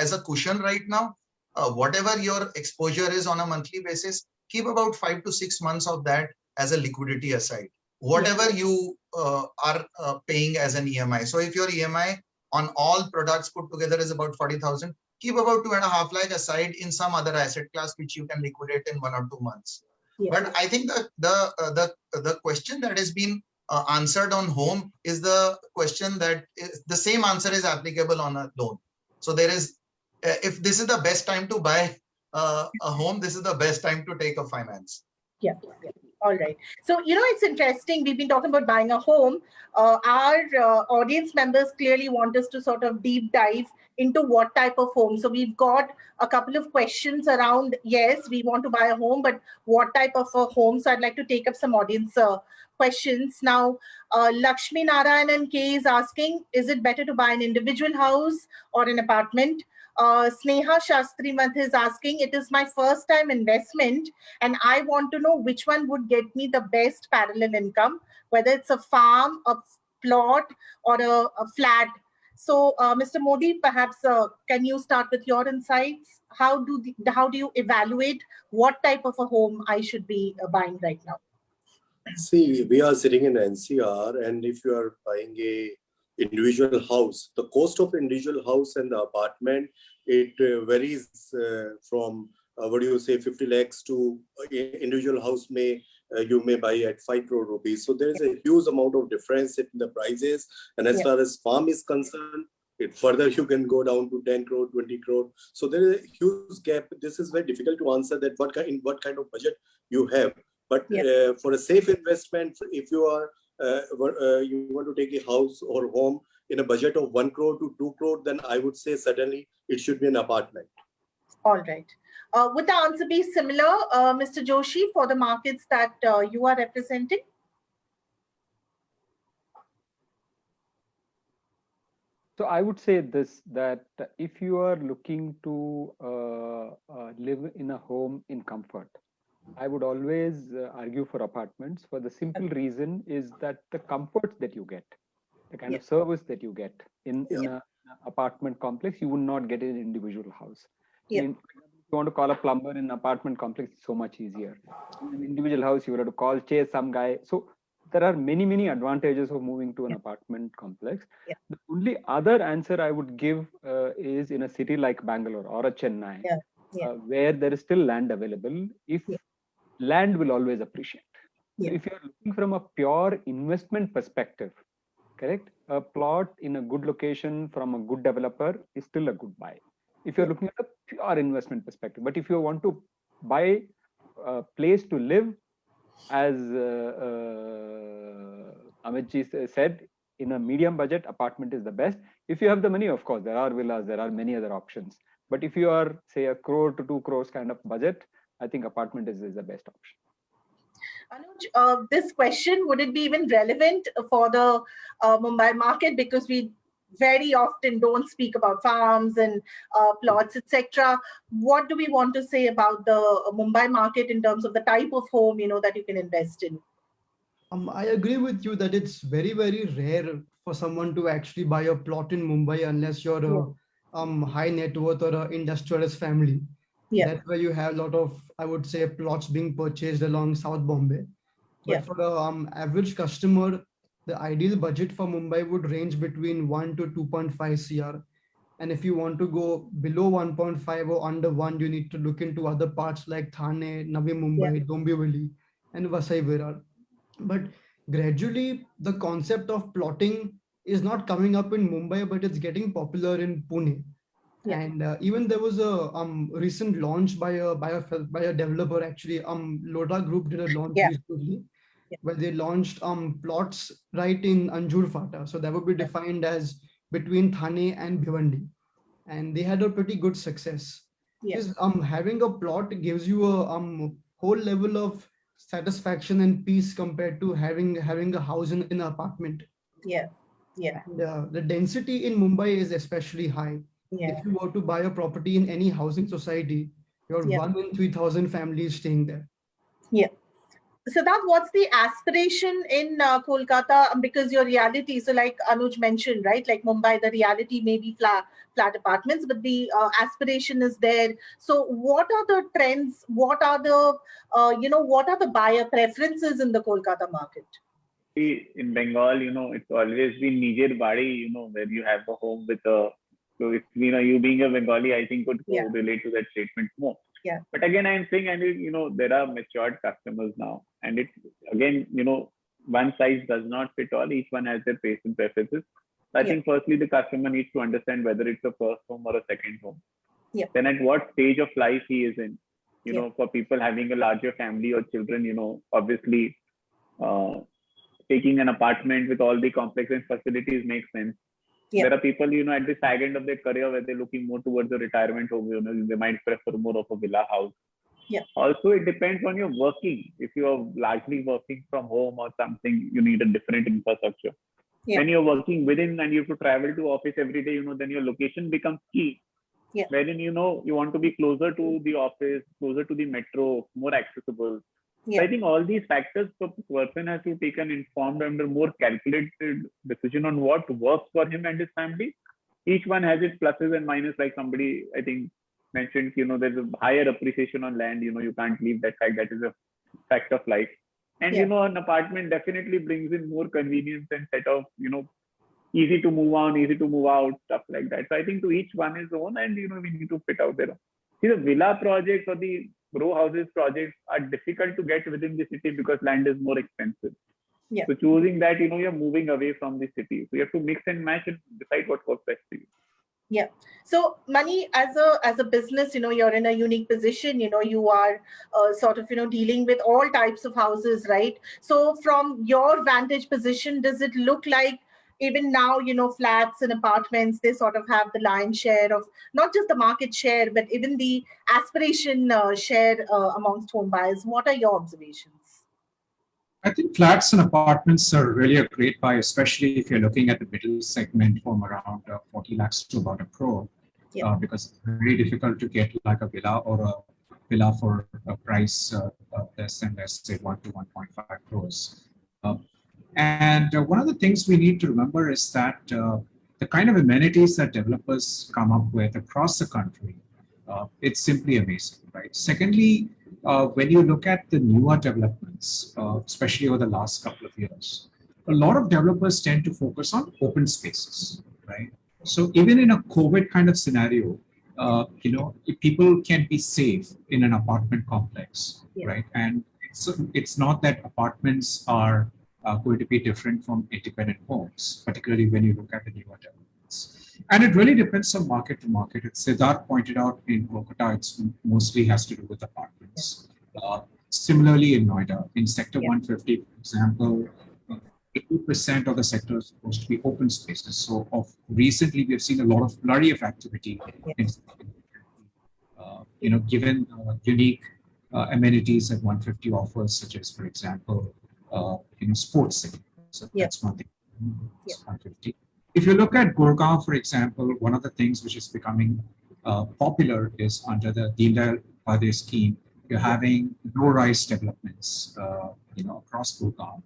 Speaker 5: as a cushion right now. Uh, whatever your exposure is on a monthly basis, keep about five to six months of that as a liquidity aside. Whatever you uh, are uh, paying as an EMI. So if your EMI on all products put together is about 40,000, keep about two and a half lakh aside in some other asset class which you can liquidate in one or two months.
Speaker 1: Yeah.
Speaker 5: But I think the the uh, the the question that has been uh, answered on home is the question that is, the same answer is applicable on a loan. So there is, uh, if this is the best time to buy uh, a home, this is the best time to take a finance.
Speaker 1: Yeah. yeah. All right. So, you know, it's interesting. We've been talking about buying a home. Uh, our uh, audience members clearly want us to sort of deep dive into what type of home. So, we've got a couple of questions around yes, we want to buy a home, but what type of a home? So, I'd like to take up some audience uh, questions. Now, uh, Lakshmi Narayanan K is asking Is it better to buy an individual house or an apartment? Uh, Sneha Shastri Math is asking, It is my first time investment and I want to know which one would get me the best parallel income, whether it's a farm, a plot, or a, a flat. So, uh, Mr. Modi, perhaps uh, can you start with your insights? How do the, how do you evaluate what type of a home I should be uh, buying right now?
Speaker 2: See, we are sitting in NCR, and if you are buying a individual house, the cost of individual house and the apartment it uh, varies uh, from uh, what do you say, 50 lakhs to uh, individual house may uh, you may buy at 5 crore rupees. So there is a huge amount of difference in the prices. And as
Speaker 1: Yeah.
Speaker 2: far as farm is concerned, it further you can go down to 10 crore, 20 crore. So there is a huge gap. This is very difficult to answer that what kind, what kind of budget you have. But
Speaker 1: Yeah.
Speaker 2: uh, for a safe investment, if you are you want to take a house or home in a budget of one crore to two crore, then I would say certainly it should be an apartment.
Speaker 1: All right. Uh, would the answer be similar, uh, Mr. Joshi, for the markets that uh, you are representing?
Speaker 3: So I would say this, that if you are looking to uh, uh, live in a home in comfort, I would always uh, argue for apartments for the simple reason is that the comforts that you get, the kind of service that you get in, in a apartment complex, you would not get in an individual house. I
Speaker 1: Yeah.
Speaker 3: mean, you want to call a plumber in an apartment complex, it's so much easier. In an individual house, you would have to call, chase some guy. So there are many, many advantages of moving to an apartment complex.
Speaker 1: Yeah.
Speaker 3: The only other answer I would give uh, is in a city like Bangalore or a Chennai,
Speaker 1: Yeah. Yeah.
Speaker 3: Uh, where there is still land available. If. Land will always appreciate. So if you're looking from a pure investment perspective, correct? A plot in a good location from a good developer is still a good buy. If you're looking at a pure investment perspective, but if you want to buy a place to live, as uh, uh, Amitji said, in a medium budget, apartment is the best. If you have the money, of course, there are villas, there are many other options. But if you are, say, a crore to two crores kind of budget, I think apartment is, is the best option.
Speaker 1: Anuj, uh, this question, would it be even relevant for the uh, Mumbai market? Because we very often don't speak about farms and uh, plots, etc. What do we want to say about the Mumbai market in terms of the type of home, you know, that you can invest in?
Speaker 4: Um, I agree with you that it's very, very rare for someone to actually buy a plot in Mumbai unless you're a um, high net worth or a industrialist family.
Speaker 1: Yeah.
Speaker 4: That's where you have a lot of, I would say, plots being purchased along South Bombay. But
Speaker 1: Yeah.
Speaker 4: for the um, average customer, the ideal budget for Mumbai would range between 1 to 2.5 CR. And if you want to go below 1.5 or under 1, you need to look into other parts like Thane, Navi Mumbai, Dombivli, and Vasai Virar. But gradually, the concept of plotting is not coming up in Mumbai, but it's getting popular in Pune.
Speaker 1: Yeah.
Speaker 4: And uh, even there was a um, recent launch by a by a by a developer actually. Um, Lodha Group did a launch
Speaker 1: Yeah.
Speaker 4: recently,
Speaker 1: Yeah.
Speaker 4: where they launched um plots right in Anjur Fata. So that would be defined as between Thane and Bhiwandi, and they had a pretty good success.
Speaker 1: Yes.
Speaker 4: Um having a plot gives you a um whole level of satisfaction and peace compared to having having a house in, in an apartment.
Speaker 1: Yeah. Yeah.
Speaker 4: And, uh, the density in Mumbai is especially high.
Speaker 1: Yeah.
Speaker 4: If you were to buy a property in any housing society, Your
Speaker 1: Yeah.
Speaker 4: one in 3,000 families staying there. Yeah.
Speaker 1: Siddharth, what's the aspiration in uh, Kolkata? Um, Because your reality, so like Anuj mentioned, right? Like Mumbai, the reality may be flat, flat apartments, but the uh, aspiration is there. So, what are the trends? What are the, uh, you know, what are the buyer preferences in the Kolkata market?
Speaker 6: See, in Bengal, you know, it's always been Nijer Bari, you know, where you have a home with a. So, if you know, you being a Bengali, I think could
Speaker 1: Yeah.
Speaker 6: relate to that statement more.
Speaker 1: Yeah.
Speaker 6: But again, I'm saying, I mean, you know, there are matured customers now, and it again, you know, one size does not fit all. Each one has their taste and preferences. So I
Speaker 1: Yeah.
Speaker 6: think firstly, the customer needs to understand whether it's a first home or a second home.
Speaker 1: Yeah.
Speaker 6: Then at what stage of life he is in. You
Speaker 1: Yeah.
Speaker 6: know, for people having a larger family or children, you know, obviously, uh, taking an apartment with all the complex and facilities makes sense.
Speaker 1: Yeah.
Speaker 6: There are people, you know, at the sag end of their career where they're looking more towards the retirement home, you know, they might prefer more of a villa house.
Speaker 1: Yeah.
Speaker 6: Also, it depends on your working. If you are largely working from home or something, you need a different infrastructure.
Speaker 1: Yeah.
Speaker 6: When you're working within and you have to travel to office every day, you know, then your location becomes key.
Speaker 1: Yeah.
Speaker 6: Wherein, you know, you want to be closer to the office, closer to the metro, more accessible. So
Speaker 1: Yeah.
Speaker 6: I think all these factors, the person has to take an informed and a more calculated decision on what works for him and his family. Each one has its pluses and minuses. Like somebody, I think, mentioned, you know, there's a higher appreciation on land. You know, you can't leave that fact. That is a fact of life. And
Speaker 1: Yeah.
Speaker 6: you know, an apartment definitely brings in more convenience and set of, you know, easy to move on, easy to move out, stuff like that. So I think to each one his own, and you know, we need to fit out there. See, the villa projects or the row houses projects are difficult to get within the city because land is more expensive.
Speaker 1: Yeah.
Speaker 6: So choosing that, you know, you're moving away from the city. So you have to mix and match and decide what works best for you.
Speaker 1: Yeah so, Mani as a as a business, you know, you're in a unique position. You know, you are uh, sort of you know dealing with all types of houses, right? So, from your vantage position, does it look like even now, you know, flats and apartments they sort of have the lion's share of not just the market share, but even the aspiration uh, share uh, amongst home buyers? What are your observations?
Speaker 7: I think flats and apartments are really a great buy, especially if you're looking at the middle segment from around uh, 40 lakhs to about a crore,
Speaker 1: Yeah.
Speaker 7: uh, because it's very difficult to get like a villa or a villa for a price uh, less than, let's say, 1 to 1.5 crores. Uh, and uh, one of the things we need to remember is that uh, the kind of amenities that developers come up with across the country, uh, it's simply amazing, right? Secondly, uh, when you look at the newer developments, uh, especially over the last couple of years, a lot of developers tend to focus on open spaces, right? So even in a COVID kind of scenario, uh, you know, people can be safe in an apartment complex,
Speaker 1: Yeah.
Speaker 7: right? And it's, it's not that apartments are uh, going to be different from independent homes, particularly when you look at the newer developments. And it really depends on market to market. As Siddharth pointed out in Kolkata, it's mostly has to do with apartments. Uh, similarly in Noida, in Sector
Speaker 1: Yeah.
Speaker 7: 150, for example, uh, 80% of the sector is supposed to be open spaces. So of recently, we've seen a lot of flurry of activity. In, uh, you know, given uh, unique uh, amenities that 150 offers, such as, for example, uh, you know, sports city. So that's one thing.
Speaker 1: Yeah.
Speaker 7: 150. If you look at Gurgaon, for example, one of the things which is becoming uh, popular is under the Deen Dayal Upadhyay scheme, you're having low-rise developments, uh, you know, across Gurgaon.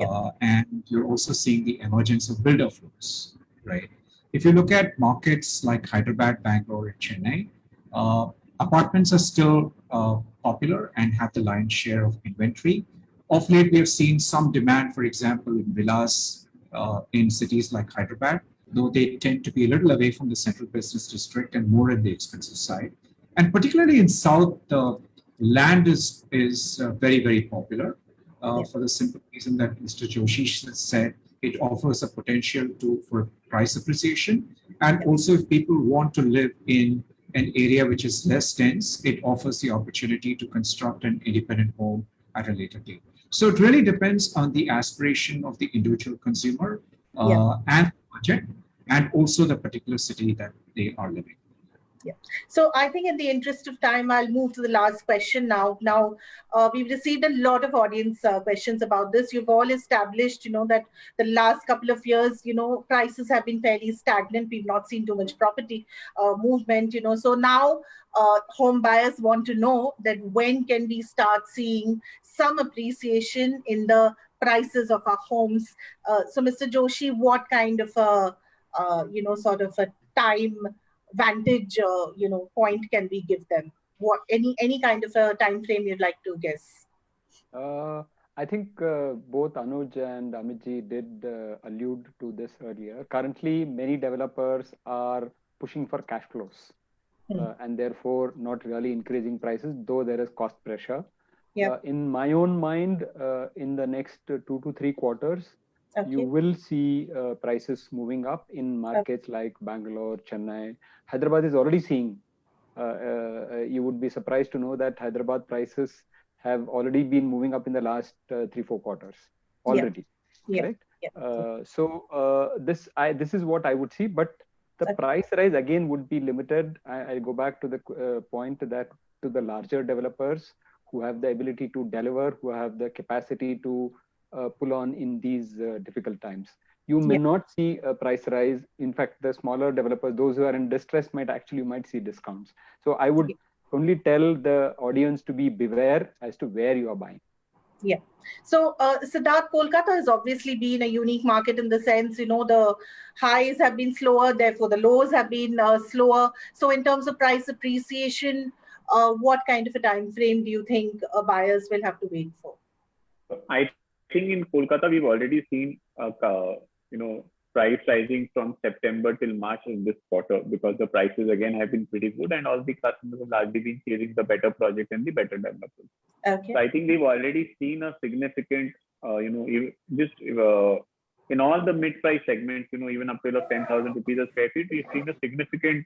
Speaker 7: Uh, and you're also seeing the emergence of builder floors, right? If you look at markets like Hyderabad, Bangalore, and Chennai, uh, apartments are still uh, popular and have the lion's share of inventory. Of late, we have seen some demand, for example, in villas uh, in cities like Hyderabad, though they tend to be a little away from the central business district and more in the expensive side. And particularly in South, the land is, is uh, very, very popular uh, for the simple reason that Mr. Joshi said it offers a potential to for price appreciation. And also if people want to live in an area which is less dense, it offers the opportunity to construct an independent home at a later date. So it really depends on the aspiration of the individual consumer uh,
Speaker 1: Yeah.
Speaker 7: and budget, and also the particular city that they are living. Yeah.
Speaker 1: So I think in the interest of time, I'll move to the last question now. Now, uh, we've received a lot of audience uh, questions about this. You've all established, you know, that the last couple of years, you know, prices have been fairly stagnant. We've not seen too much property uh, movement, you know. So now uh, home buyers want to know that when can we start seeing some appreciation in the prices of our homes. Uh, so Mr. Joshi, what kind of a, uh, you know, sort of a time vantage uh, you know point can we give them what any any kind of a time frame you'd like to guess
Speaker 3: uh, i think uh, both anuj and amitji did uh, allude to this earlier currently many developers are pushing for cash flows mm. and therefore not really increasing prices though there is cost pressure
Speaker 1: yeah.
Speaker 3: in my own mind in the next two to three quarters Okay. you will see uh, prices moving up in markets okay. like Bangalore, Chennai. Hyderabad is already seeing. Uh, uh, you would be surprised to know that Hyderabad prices have already been moving up in the last uh, three four quarters already.
Speaker 1: Yeah. Yeah.
Speaker 3: Uh, so uh, this I this is what I would see, but the okay. price rise again would be limited. I, I go back to the point that to the larger developers who have the ability to deliver, who have the capacity to uh, pull on in these uh, difficult times. You may yeah. not see a price rise. In fact, the smaller developers, those who are in distress, might actually might see discounts. So I would only tell the audience to be beware as to where you are buying.
Speaker 1: Yeah. So, uh, Siddharth, Kolkata has obviously been a unique market in the sense, you know, the highs have been slower, therefore the lows have been uh, slower. So, in terms of price appreciation, uh, what kind of a time frame do you think uh, buyers will have to wait for?
Speaker 6: I think in Kolkata, we've already seen, uh, you know, price rising from September till March in this quarter because the prices again have been pretty good and all the customers have largely been chasing the better project and the better developers.
Speaker 1: Okay.
Speaker 6: So I think we've already seen a significant, uh, you know, just uh, in all the mid-price segments, you know, even up to 10,000 rupees a square feet, we've seen a significant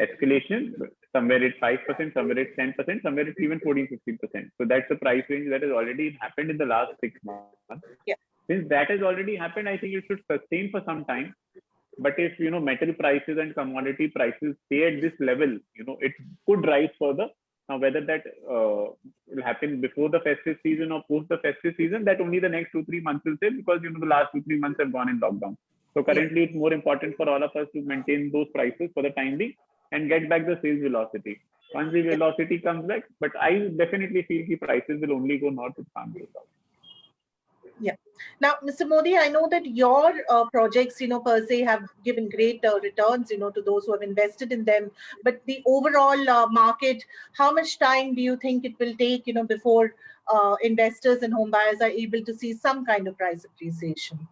Speaker 6: escalation. Somewhere it's 5%, somewhere it's 10%, somewhere it's even 14, 15%. So that's the price range that has already happened in the last six months.
Speaker 1: Yeah.
Speaker 6: Since that has already happened, I think it should sustain for some time. But if you know metal prices and commodity prices stay at this level, you know, it could rise further. Now, whether that uh, will happen before the festive season or post the festive season, that only the next two, three months will say because you know the last two, three months have gone in lockdown. So currently, it's more important for all of us to maintain those prices for the time being and get back the sales velocity. Once the velocity comes back, but I definitely feel the prices will only go north with family.
Speaker 1: Yeah. Now, Mr. Modi, I know that your uh, projects, you know, per se have given great uh, returns, you know, to those who have invested in them. But the overall uh, market, how much time do you think it will take, you know, before uh, investors and home buyers are able to see some kind of price appreciation?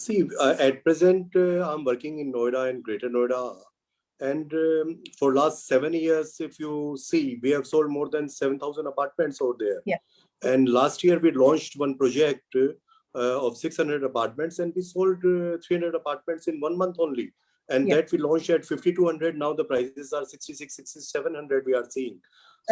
Speaker 2: See, uh, at present, uh, I'm working in Noida and Greater Noida. And um, for last seven years, if you see, we have sold more than 7,000 apartments over there.
Speaker 1: Yeah.
Speaker 2: And last year, we launched one project uh, of 600 apartments and we sold uh, 300 apartments in one month only. And yeah. that we launched at 5,200. Now the prices are 66, 6700 we are seeing.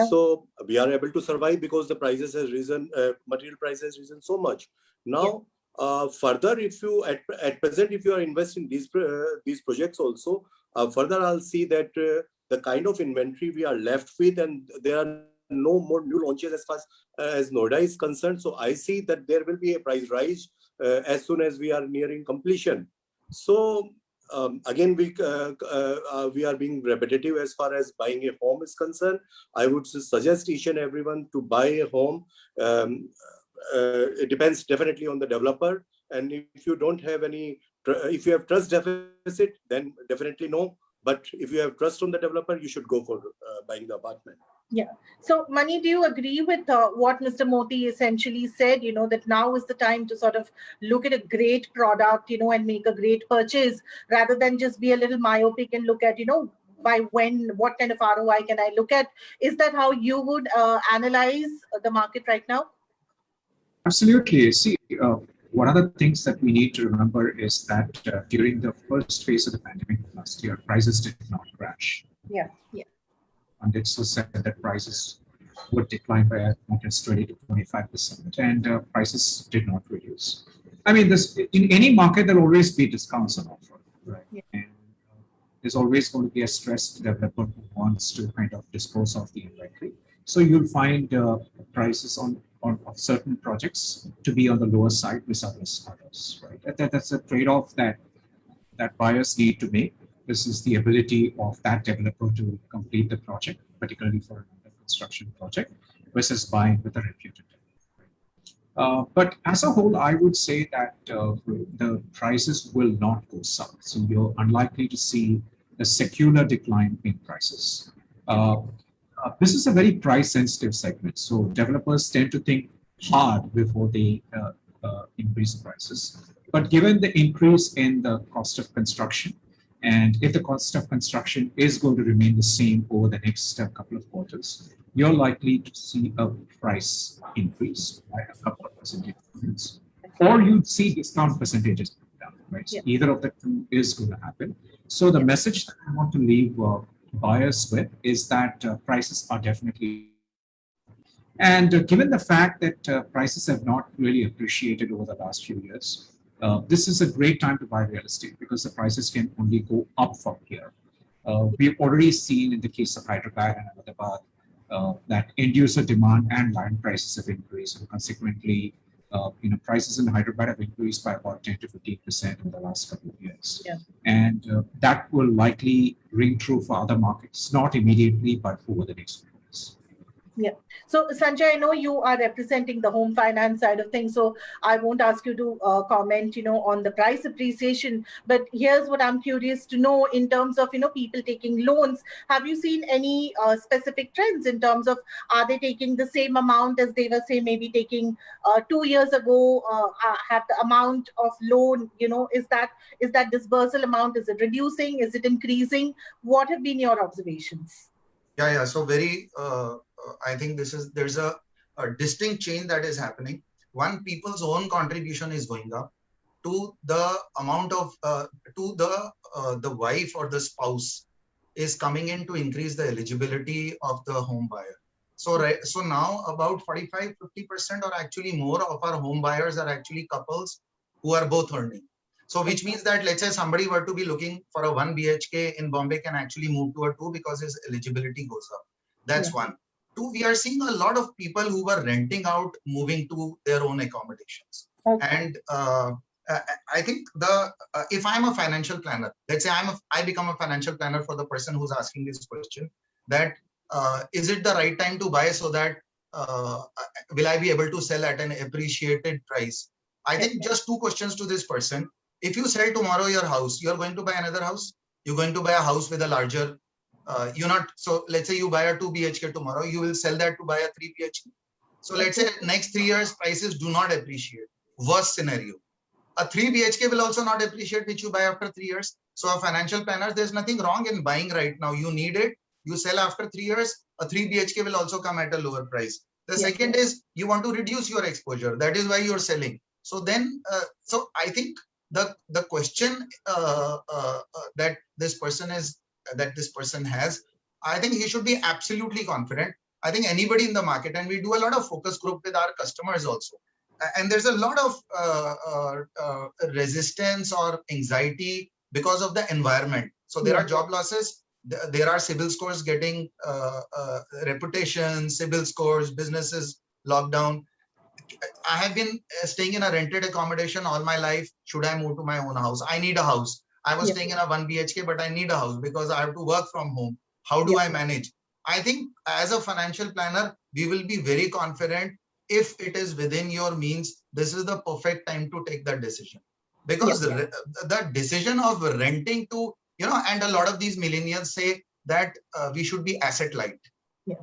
Speaker 2: So we are able to survive because the prices has risen, uh, material prices has risen so much. Now, yeah uh, further, if you at, at present, if you are investing these uh, these projects also, uh, further I'll see that uh, the kind of inventory we are left with, and there are no more new launches as far as, uh, as Noida is concerned. So I see that there will be a price rise uh, as soon as we are nearing completion. So um, again, we we are being repetitive as far as buying a home is concerned. I would suggest each and everyone to buy a home. Um, it depends definitely on the developer. And if you don't have any, if you have trust deficit, then definitely no. But if you have trust on the developer, you should go for uh, buying the apartment.
Speaker 1: Yeah. So, Mani, do you agree with uh, what Mr. Modi essentially said? You know, that now is the time to sort of look at a great product, you know, and make a great purchase rather than just be a little myopic and look at, you know, by when, what kind of ROI can I look at? Is that how you would uh, analyze the market right now?
Speaker 7: Absolutely. See, uh, one of the things that we need to remember is that uh, during the first phase of the pandemic last year, prices did not crash.
Speaker 1: Yeah, yeah.
Speaker 7: And it so said that prices would decline by as much as 20 to 25 percent, and uh, prices did not reduce. I mean, this in any market there'll always be discounts on offer, right?
Speaker 1: Yeah.
Speaker 7: And there's always going to be a stressed developer who wants to kind of dispose of the inventory. So you'll find uh, prices on, of certain projects to be on the lower side with others, others right? That, that- that's a trade-off that that buyers need to make. This is the ability of that developer to complete the project, particularly for a construction project, versus buying with a reputed. Uh, but as a whole, I would say that uh, the prices will not go south. So you're unlikely to see a secular decline in prices. Uh, uh, this is a very price sensitive segment. So developers tend to think hard before they uh, uh, increase the prices. But given the increase in the cost of construction, and if the cost of construction is going to remain the same over the next uh, couple of quarters, you're likely to see a price increase by a couple of percentage points, or you'd see discount percentages down, right?
Speaker 1: Yeah.
Speaker 7: either of the two is going to happen. So the message that I want to leave uh, buyers with is that uh, prices are definitely and uh, given the fact that uh, prices have not really appreciated over the last few years, uh, this is a great time to buy real estate because the prices can only go up from here. Uh, we've already seen in the case of Hyderabad and Ahmedabad uh, that end user demand and land prices have increased. And consequently, uh, you know, prices in Hyderabad have increased by about 10 to 15 percent in the last couple of years.
Speaker 1: Yeah.
Speaker 7: And uh, that will likely ring true for other markets, not immediately, but over the next years.
Speaker 1: So Sanjay, I know you are representing the home finance side of things, so I won't ask you to uh, comment, you know, on the price appreciation. But here's what I'm curious to know in terms of, you know, people taking loans. Have you seen any uh, specific trends in terms of are they taking the same amount as they were, say, maybe taking uh, two years ago? Uh, have the amount of loan, you know, is that is that disbursal amount is it reducing? Is it increasing? What have been your observations?
Speaker 5: Yeah, yeah. So very, uh, uh, I think this is there's a, a distinct change that is happening. One, people's own contribution is going up. Two, the amount of uh, to the uh, the wife or the spouse is coming in to increase the eligibility of the home buyer. So right, so now about 45, 50 percent or actually more of our home buyers are actually couples who are both earning. So which means that let's say somebody were to be looking for a one BHK in Bombay can actually move to a two because his eligibility goes up. That's one. Two, we are seeing a lot of people who were renting out moving to their own accommodations.
Speaker 1: Okay.
Speaker 5: And uh, I I think the uh, if I'm a financial planner, let's say I'm a, I become a financial planner for the person who's asking this question, that uh, is it the right time to buy so that uh, will I be able to sell at an appreciated price? I think just two questions to this person. If you sell tomorrow your house, you're going to buy another house. You're going to buy a house with a larger. Uh, you're not. So let's say you buy a two BHK tomorrow, you will sell that to buy a three BHK. So let's say next three years prices do not appreciate. Worst scenario. A three BHK will also not appreciate, which you buy after three years. So a financial planner, there's nothing wrong in buying right now. You need it. You sell after three years. A three BHK will also come at a lower price. The
Speaker 1: Yes,
Speaker 5: second is you want to reduce your exposure. That is why you're selling. So then, uh, so I think the the question uh, uh, uh, that this person is that this person has, I think he should be absolutely confident. I think anybody in the market, and we do a lot of focus group with our customers also. And there's a lot of uh, uh, uh, resistance or anxiety because of the environment. So there are job losses. th- There are CIBIL scores getting uh, uh, reputation, CIBIL scores, businesses locked down. I have been uh, staying in a rented accommodation all my life. Should I move to my own house? I need a house. I was
Speaker 1: Yeah.
Speaker 5: staying in a one BHK, but I need a house because I have to work from home. How do
Speaker 1: Yeah.
Speaker 5: I manage? I think as a financial planner, we will be very confident if it is within your means. This is the perfect time to take that decision because
Speaker 1: Yeah.
Speaker 5: the, the decision of renting to, you know, and a lot of these millennials say that uh, we should be asset light.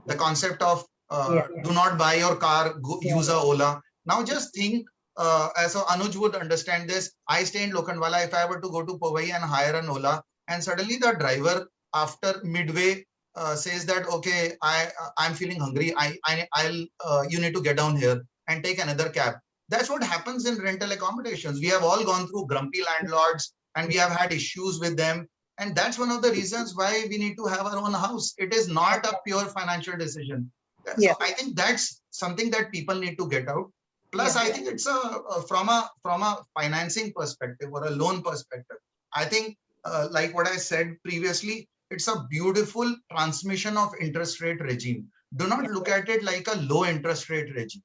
Speaker 5: The concept of uh,
Speaker 1: Yeah,
Speaker 5: do not buy your car, go,
Speaker 1: Yeah.
Speaker 5: use a Ola. Now just think, uh, as so Anuj would understand this. I stay in Lokhandwala. If I were to go to Powai and hire an Ola, and suddenly the driver after midway uh, says that okay, I I'm feeling hungry. I I I'll uh, you need to get down here and take another cab. That's what happens in rental accommodations. We have all gone through grumpy landlords and we have had issues with them. And that's one of the reasons why we need to have our own house. It is not a pure financial decision. So
Speaker 1: Yeah.
Speaker 5: I think that's something that people need to get out. Plus,
Speaker 1: Yeah.
Speaker 5: I think it's a, a from a from a financing perspective or a loan perspective. I think uh, like what I said previously, it's a beautiful transmission of interest rate regime. Do not look at it like a low interest rate regime.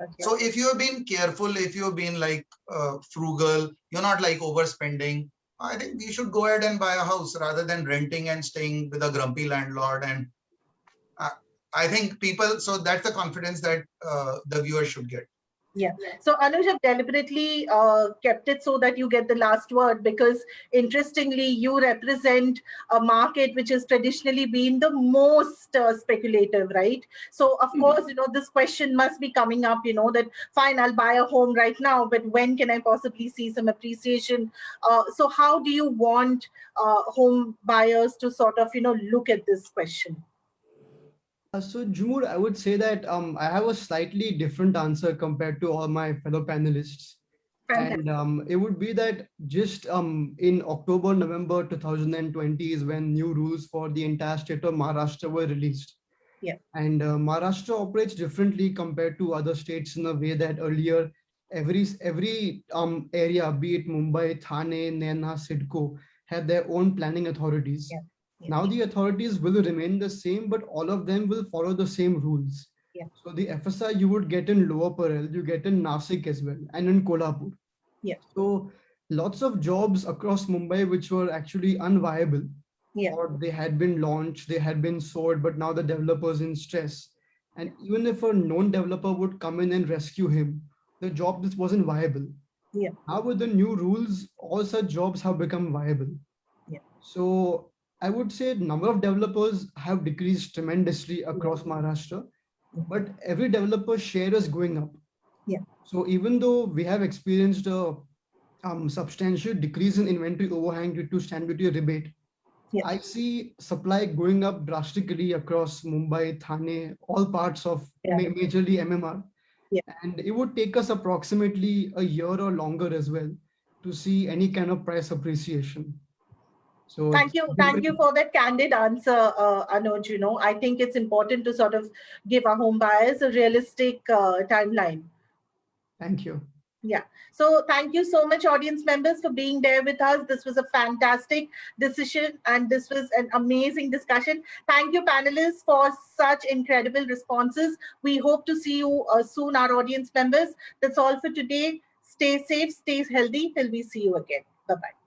Speaker 1: Okay.
Speaker 5: So if you have been careful, if you've been like uh, frugal, you're not like overspending, I think we should go ahead and buy a house rather than renting and staying with a grumpy landlord. And I think people, so that's the confidence that uh, the viewer should get. Yeah.
Speaker 1: So Anuj have deliberately uh, kept it so that you get the last word because interestingly, you represent a market which has traditionally been the most uh, speculative, right? So of
Speaker 3: Mhm.
Speaker 1: course, you know, this question must be coming up, you know, that fine, I'll buy a home right now, but when can I possibly see some appreciation? Uh, so how do you want uh, home buyers to sort of, you know, look at this question?
Speaker 4: Uh, so Jhumur, I would say that um, I have a slightly different answer compared to all my fellow panelists.
Speaker 1: Fantastic.
Speaker 4: And um, it would be that just um, in October, November 2020 is when new rules for the entire state of Maharashtra were released.
Speaker 1: Yeah.
Speaker 4: And uh, Maharashtra operates differently compared to other states in a way that earlier every every um, area, be it Mumbai, Thane, Nena, CIDCO, had their own planning authorities.
Speaker 1: Yeah.
Speaker 4: Now the authorities will remain the same, but all of them will follow the same rules.
Speaker 1: Yeah.
Speaker 4: So the FSI you would get in Lower Parel, you get in Nasik as well, and in Kolhapur.
Speaker 1: Yeah.
Speaker 4: So lots of jobs across Mumbai which were actually unviable,
Speaker 1: Yeah.
Speaker 4: or they had been launched, they had been sold, but now the developer's in stress. And even if a known developer would come in and rescue him, the job just wasn't viable.
Speaker 1: Yeah.
Speaker 4: Now with the new rules, all such jobs have become viable.
Speaker 1: Yeah.
Speaker 4: So I would say number of developers have decreased tremendously across Maharashtra, but every developer share is going up.
Speaker 1: Yeah.
Speaker 4: So even though we have experienced a um, substantial decrease in inventory overhang due to stamp duty rebate,
Speaker 1: Yeah.
Speaker 4: I see supply going up drastically across Mumbai, Thane, all parts of
Speaker 1: Yeah.
Speaker 4: ma- majorly MMR.
Speaker 1: Yeah.
Speaker 4: And it would take us approximately a year or longer as well to see any kind of price appreciation. So
Speaker 1: Thank you. Thank you for that candid answer, uh, Anuj. You know, I think it's important to sort of give our home buyers a realistic uh, timeline.
Speaker 4: Thank you. Yeah.
Speaker 1: So thank you so much, audience members, for being there with us. This was a fantastic decision and this was an amazing discussion. Thank you, panelists, for such incredible responses. We hope to see you uh, soon, our audience members. That's all for today. Stay safe, stay healthy till we see you again. Bye-bye.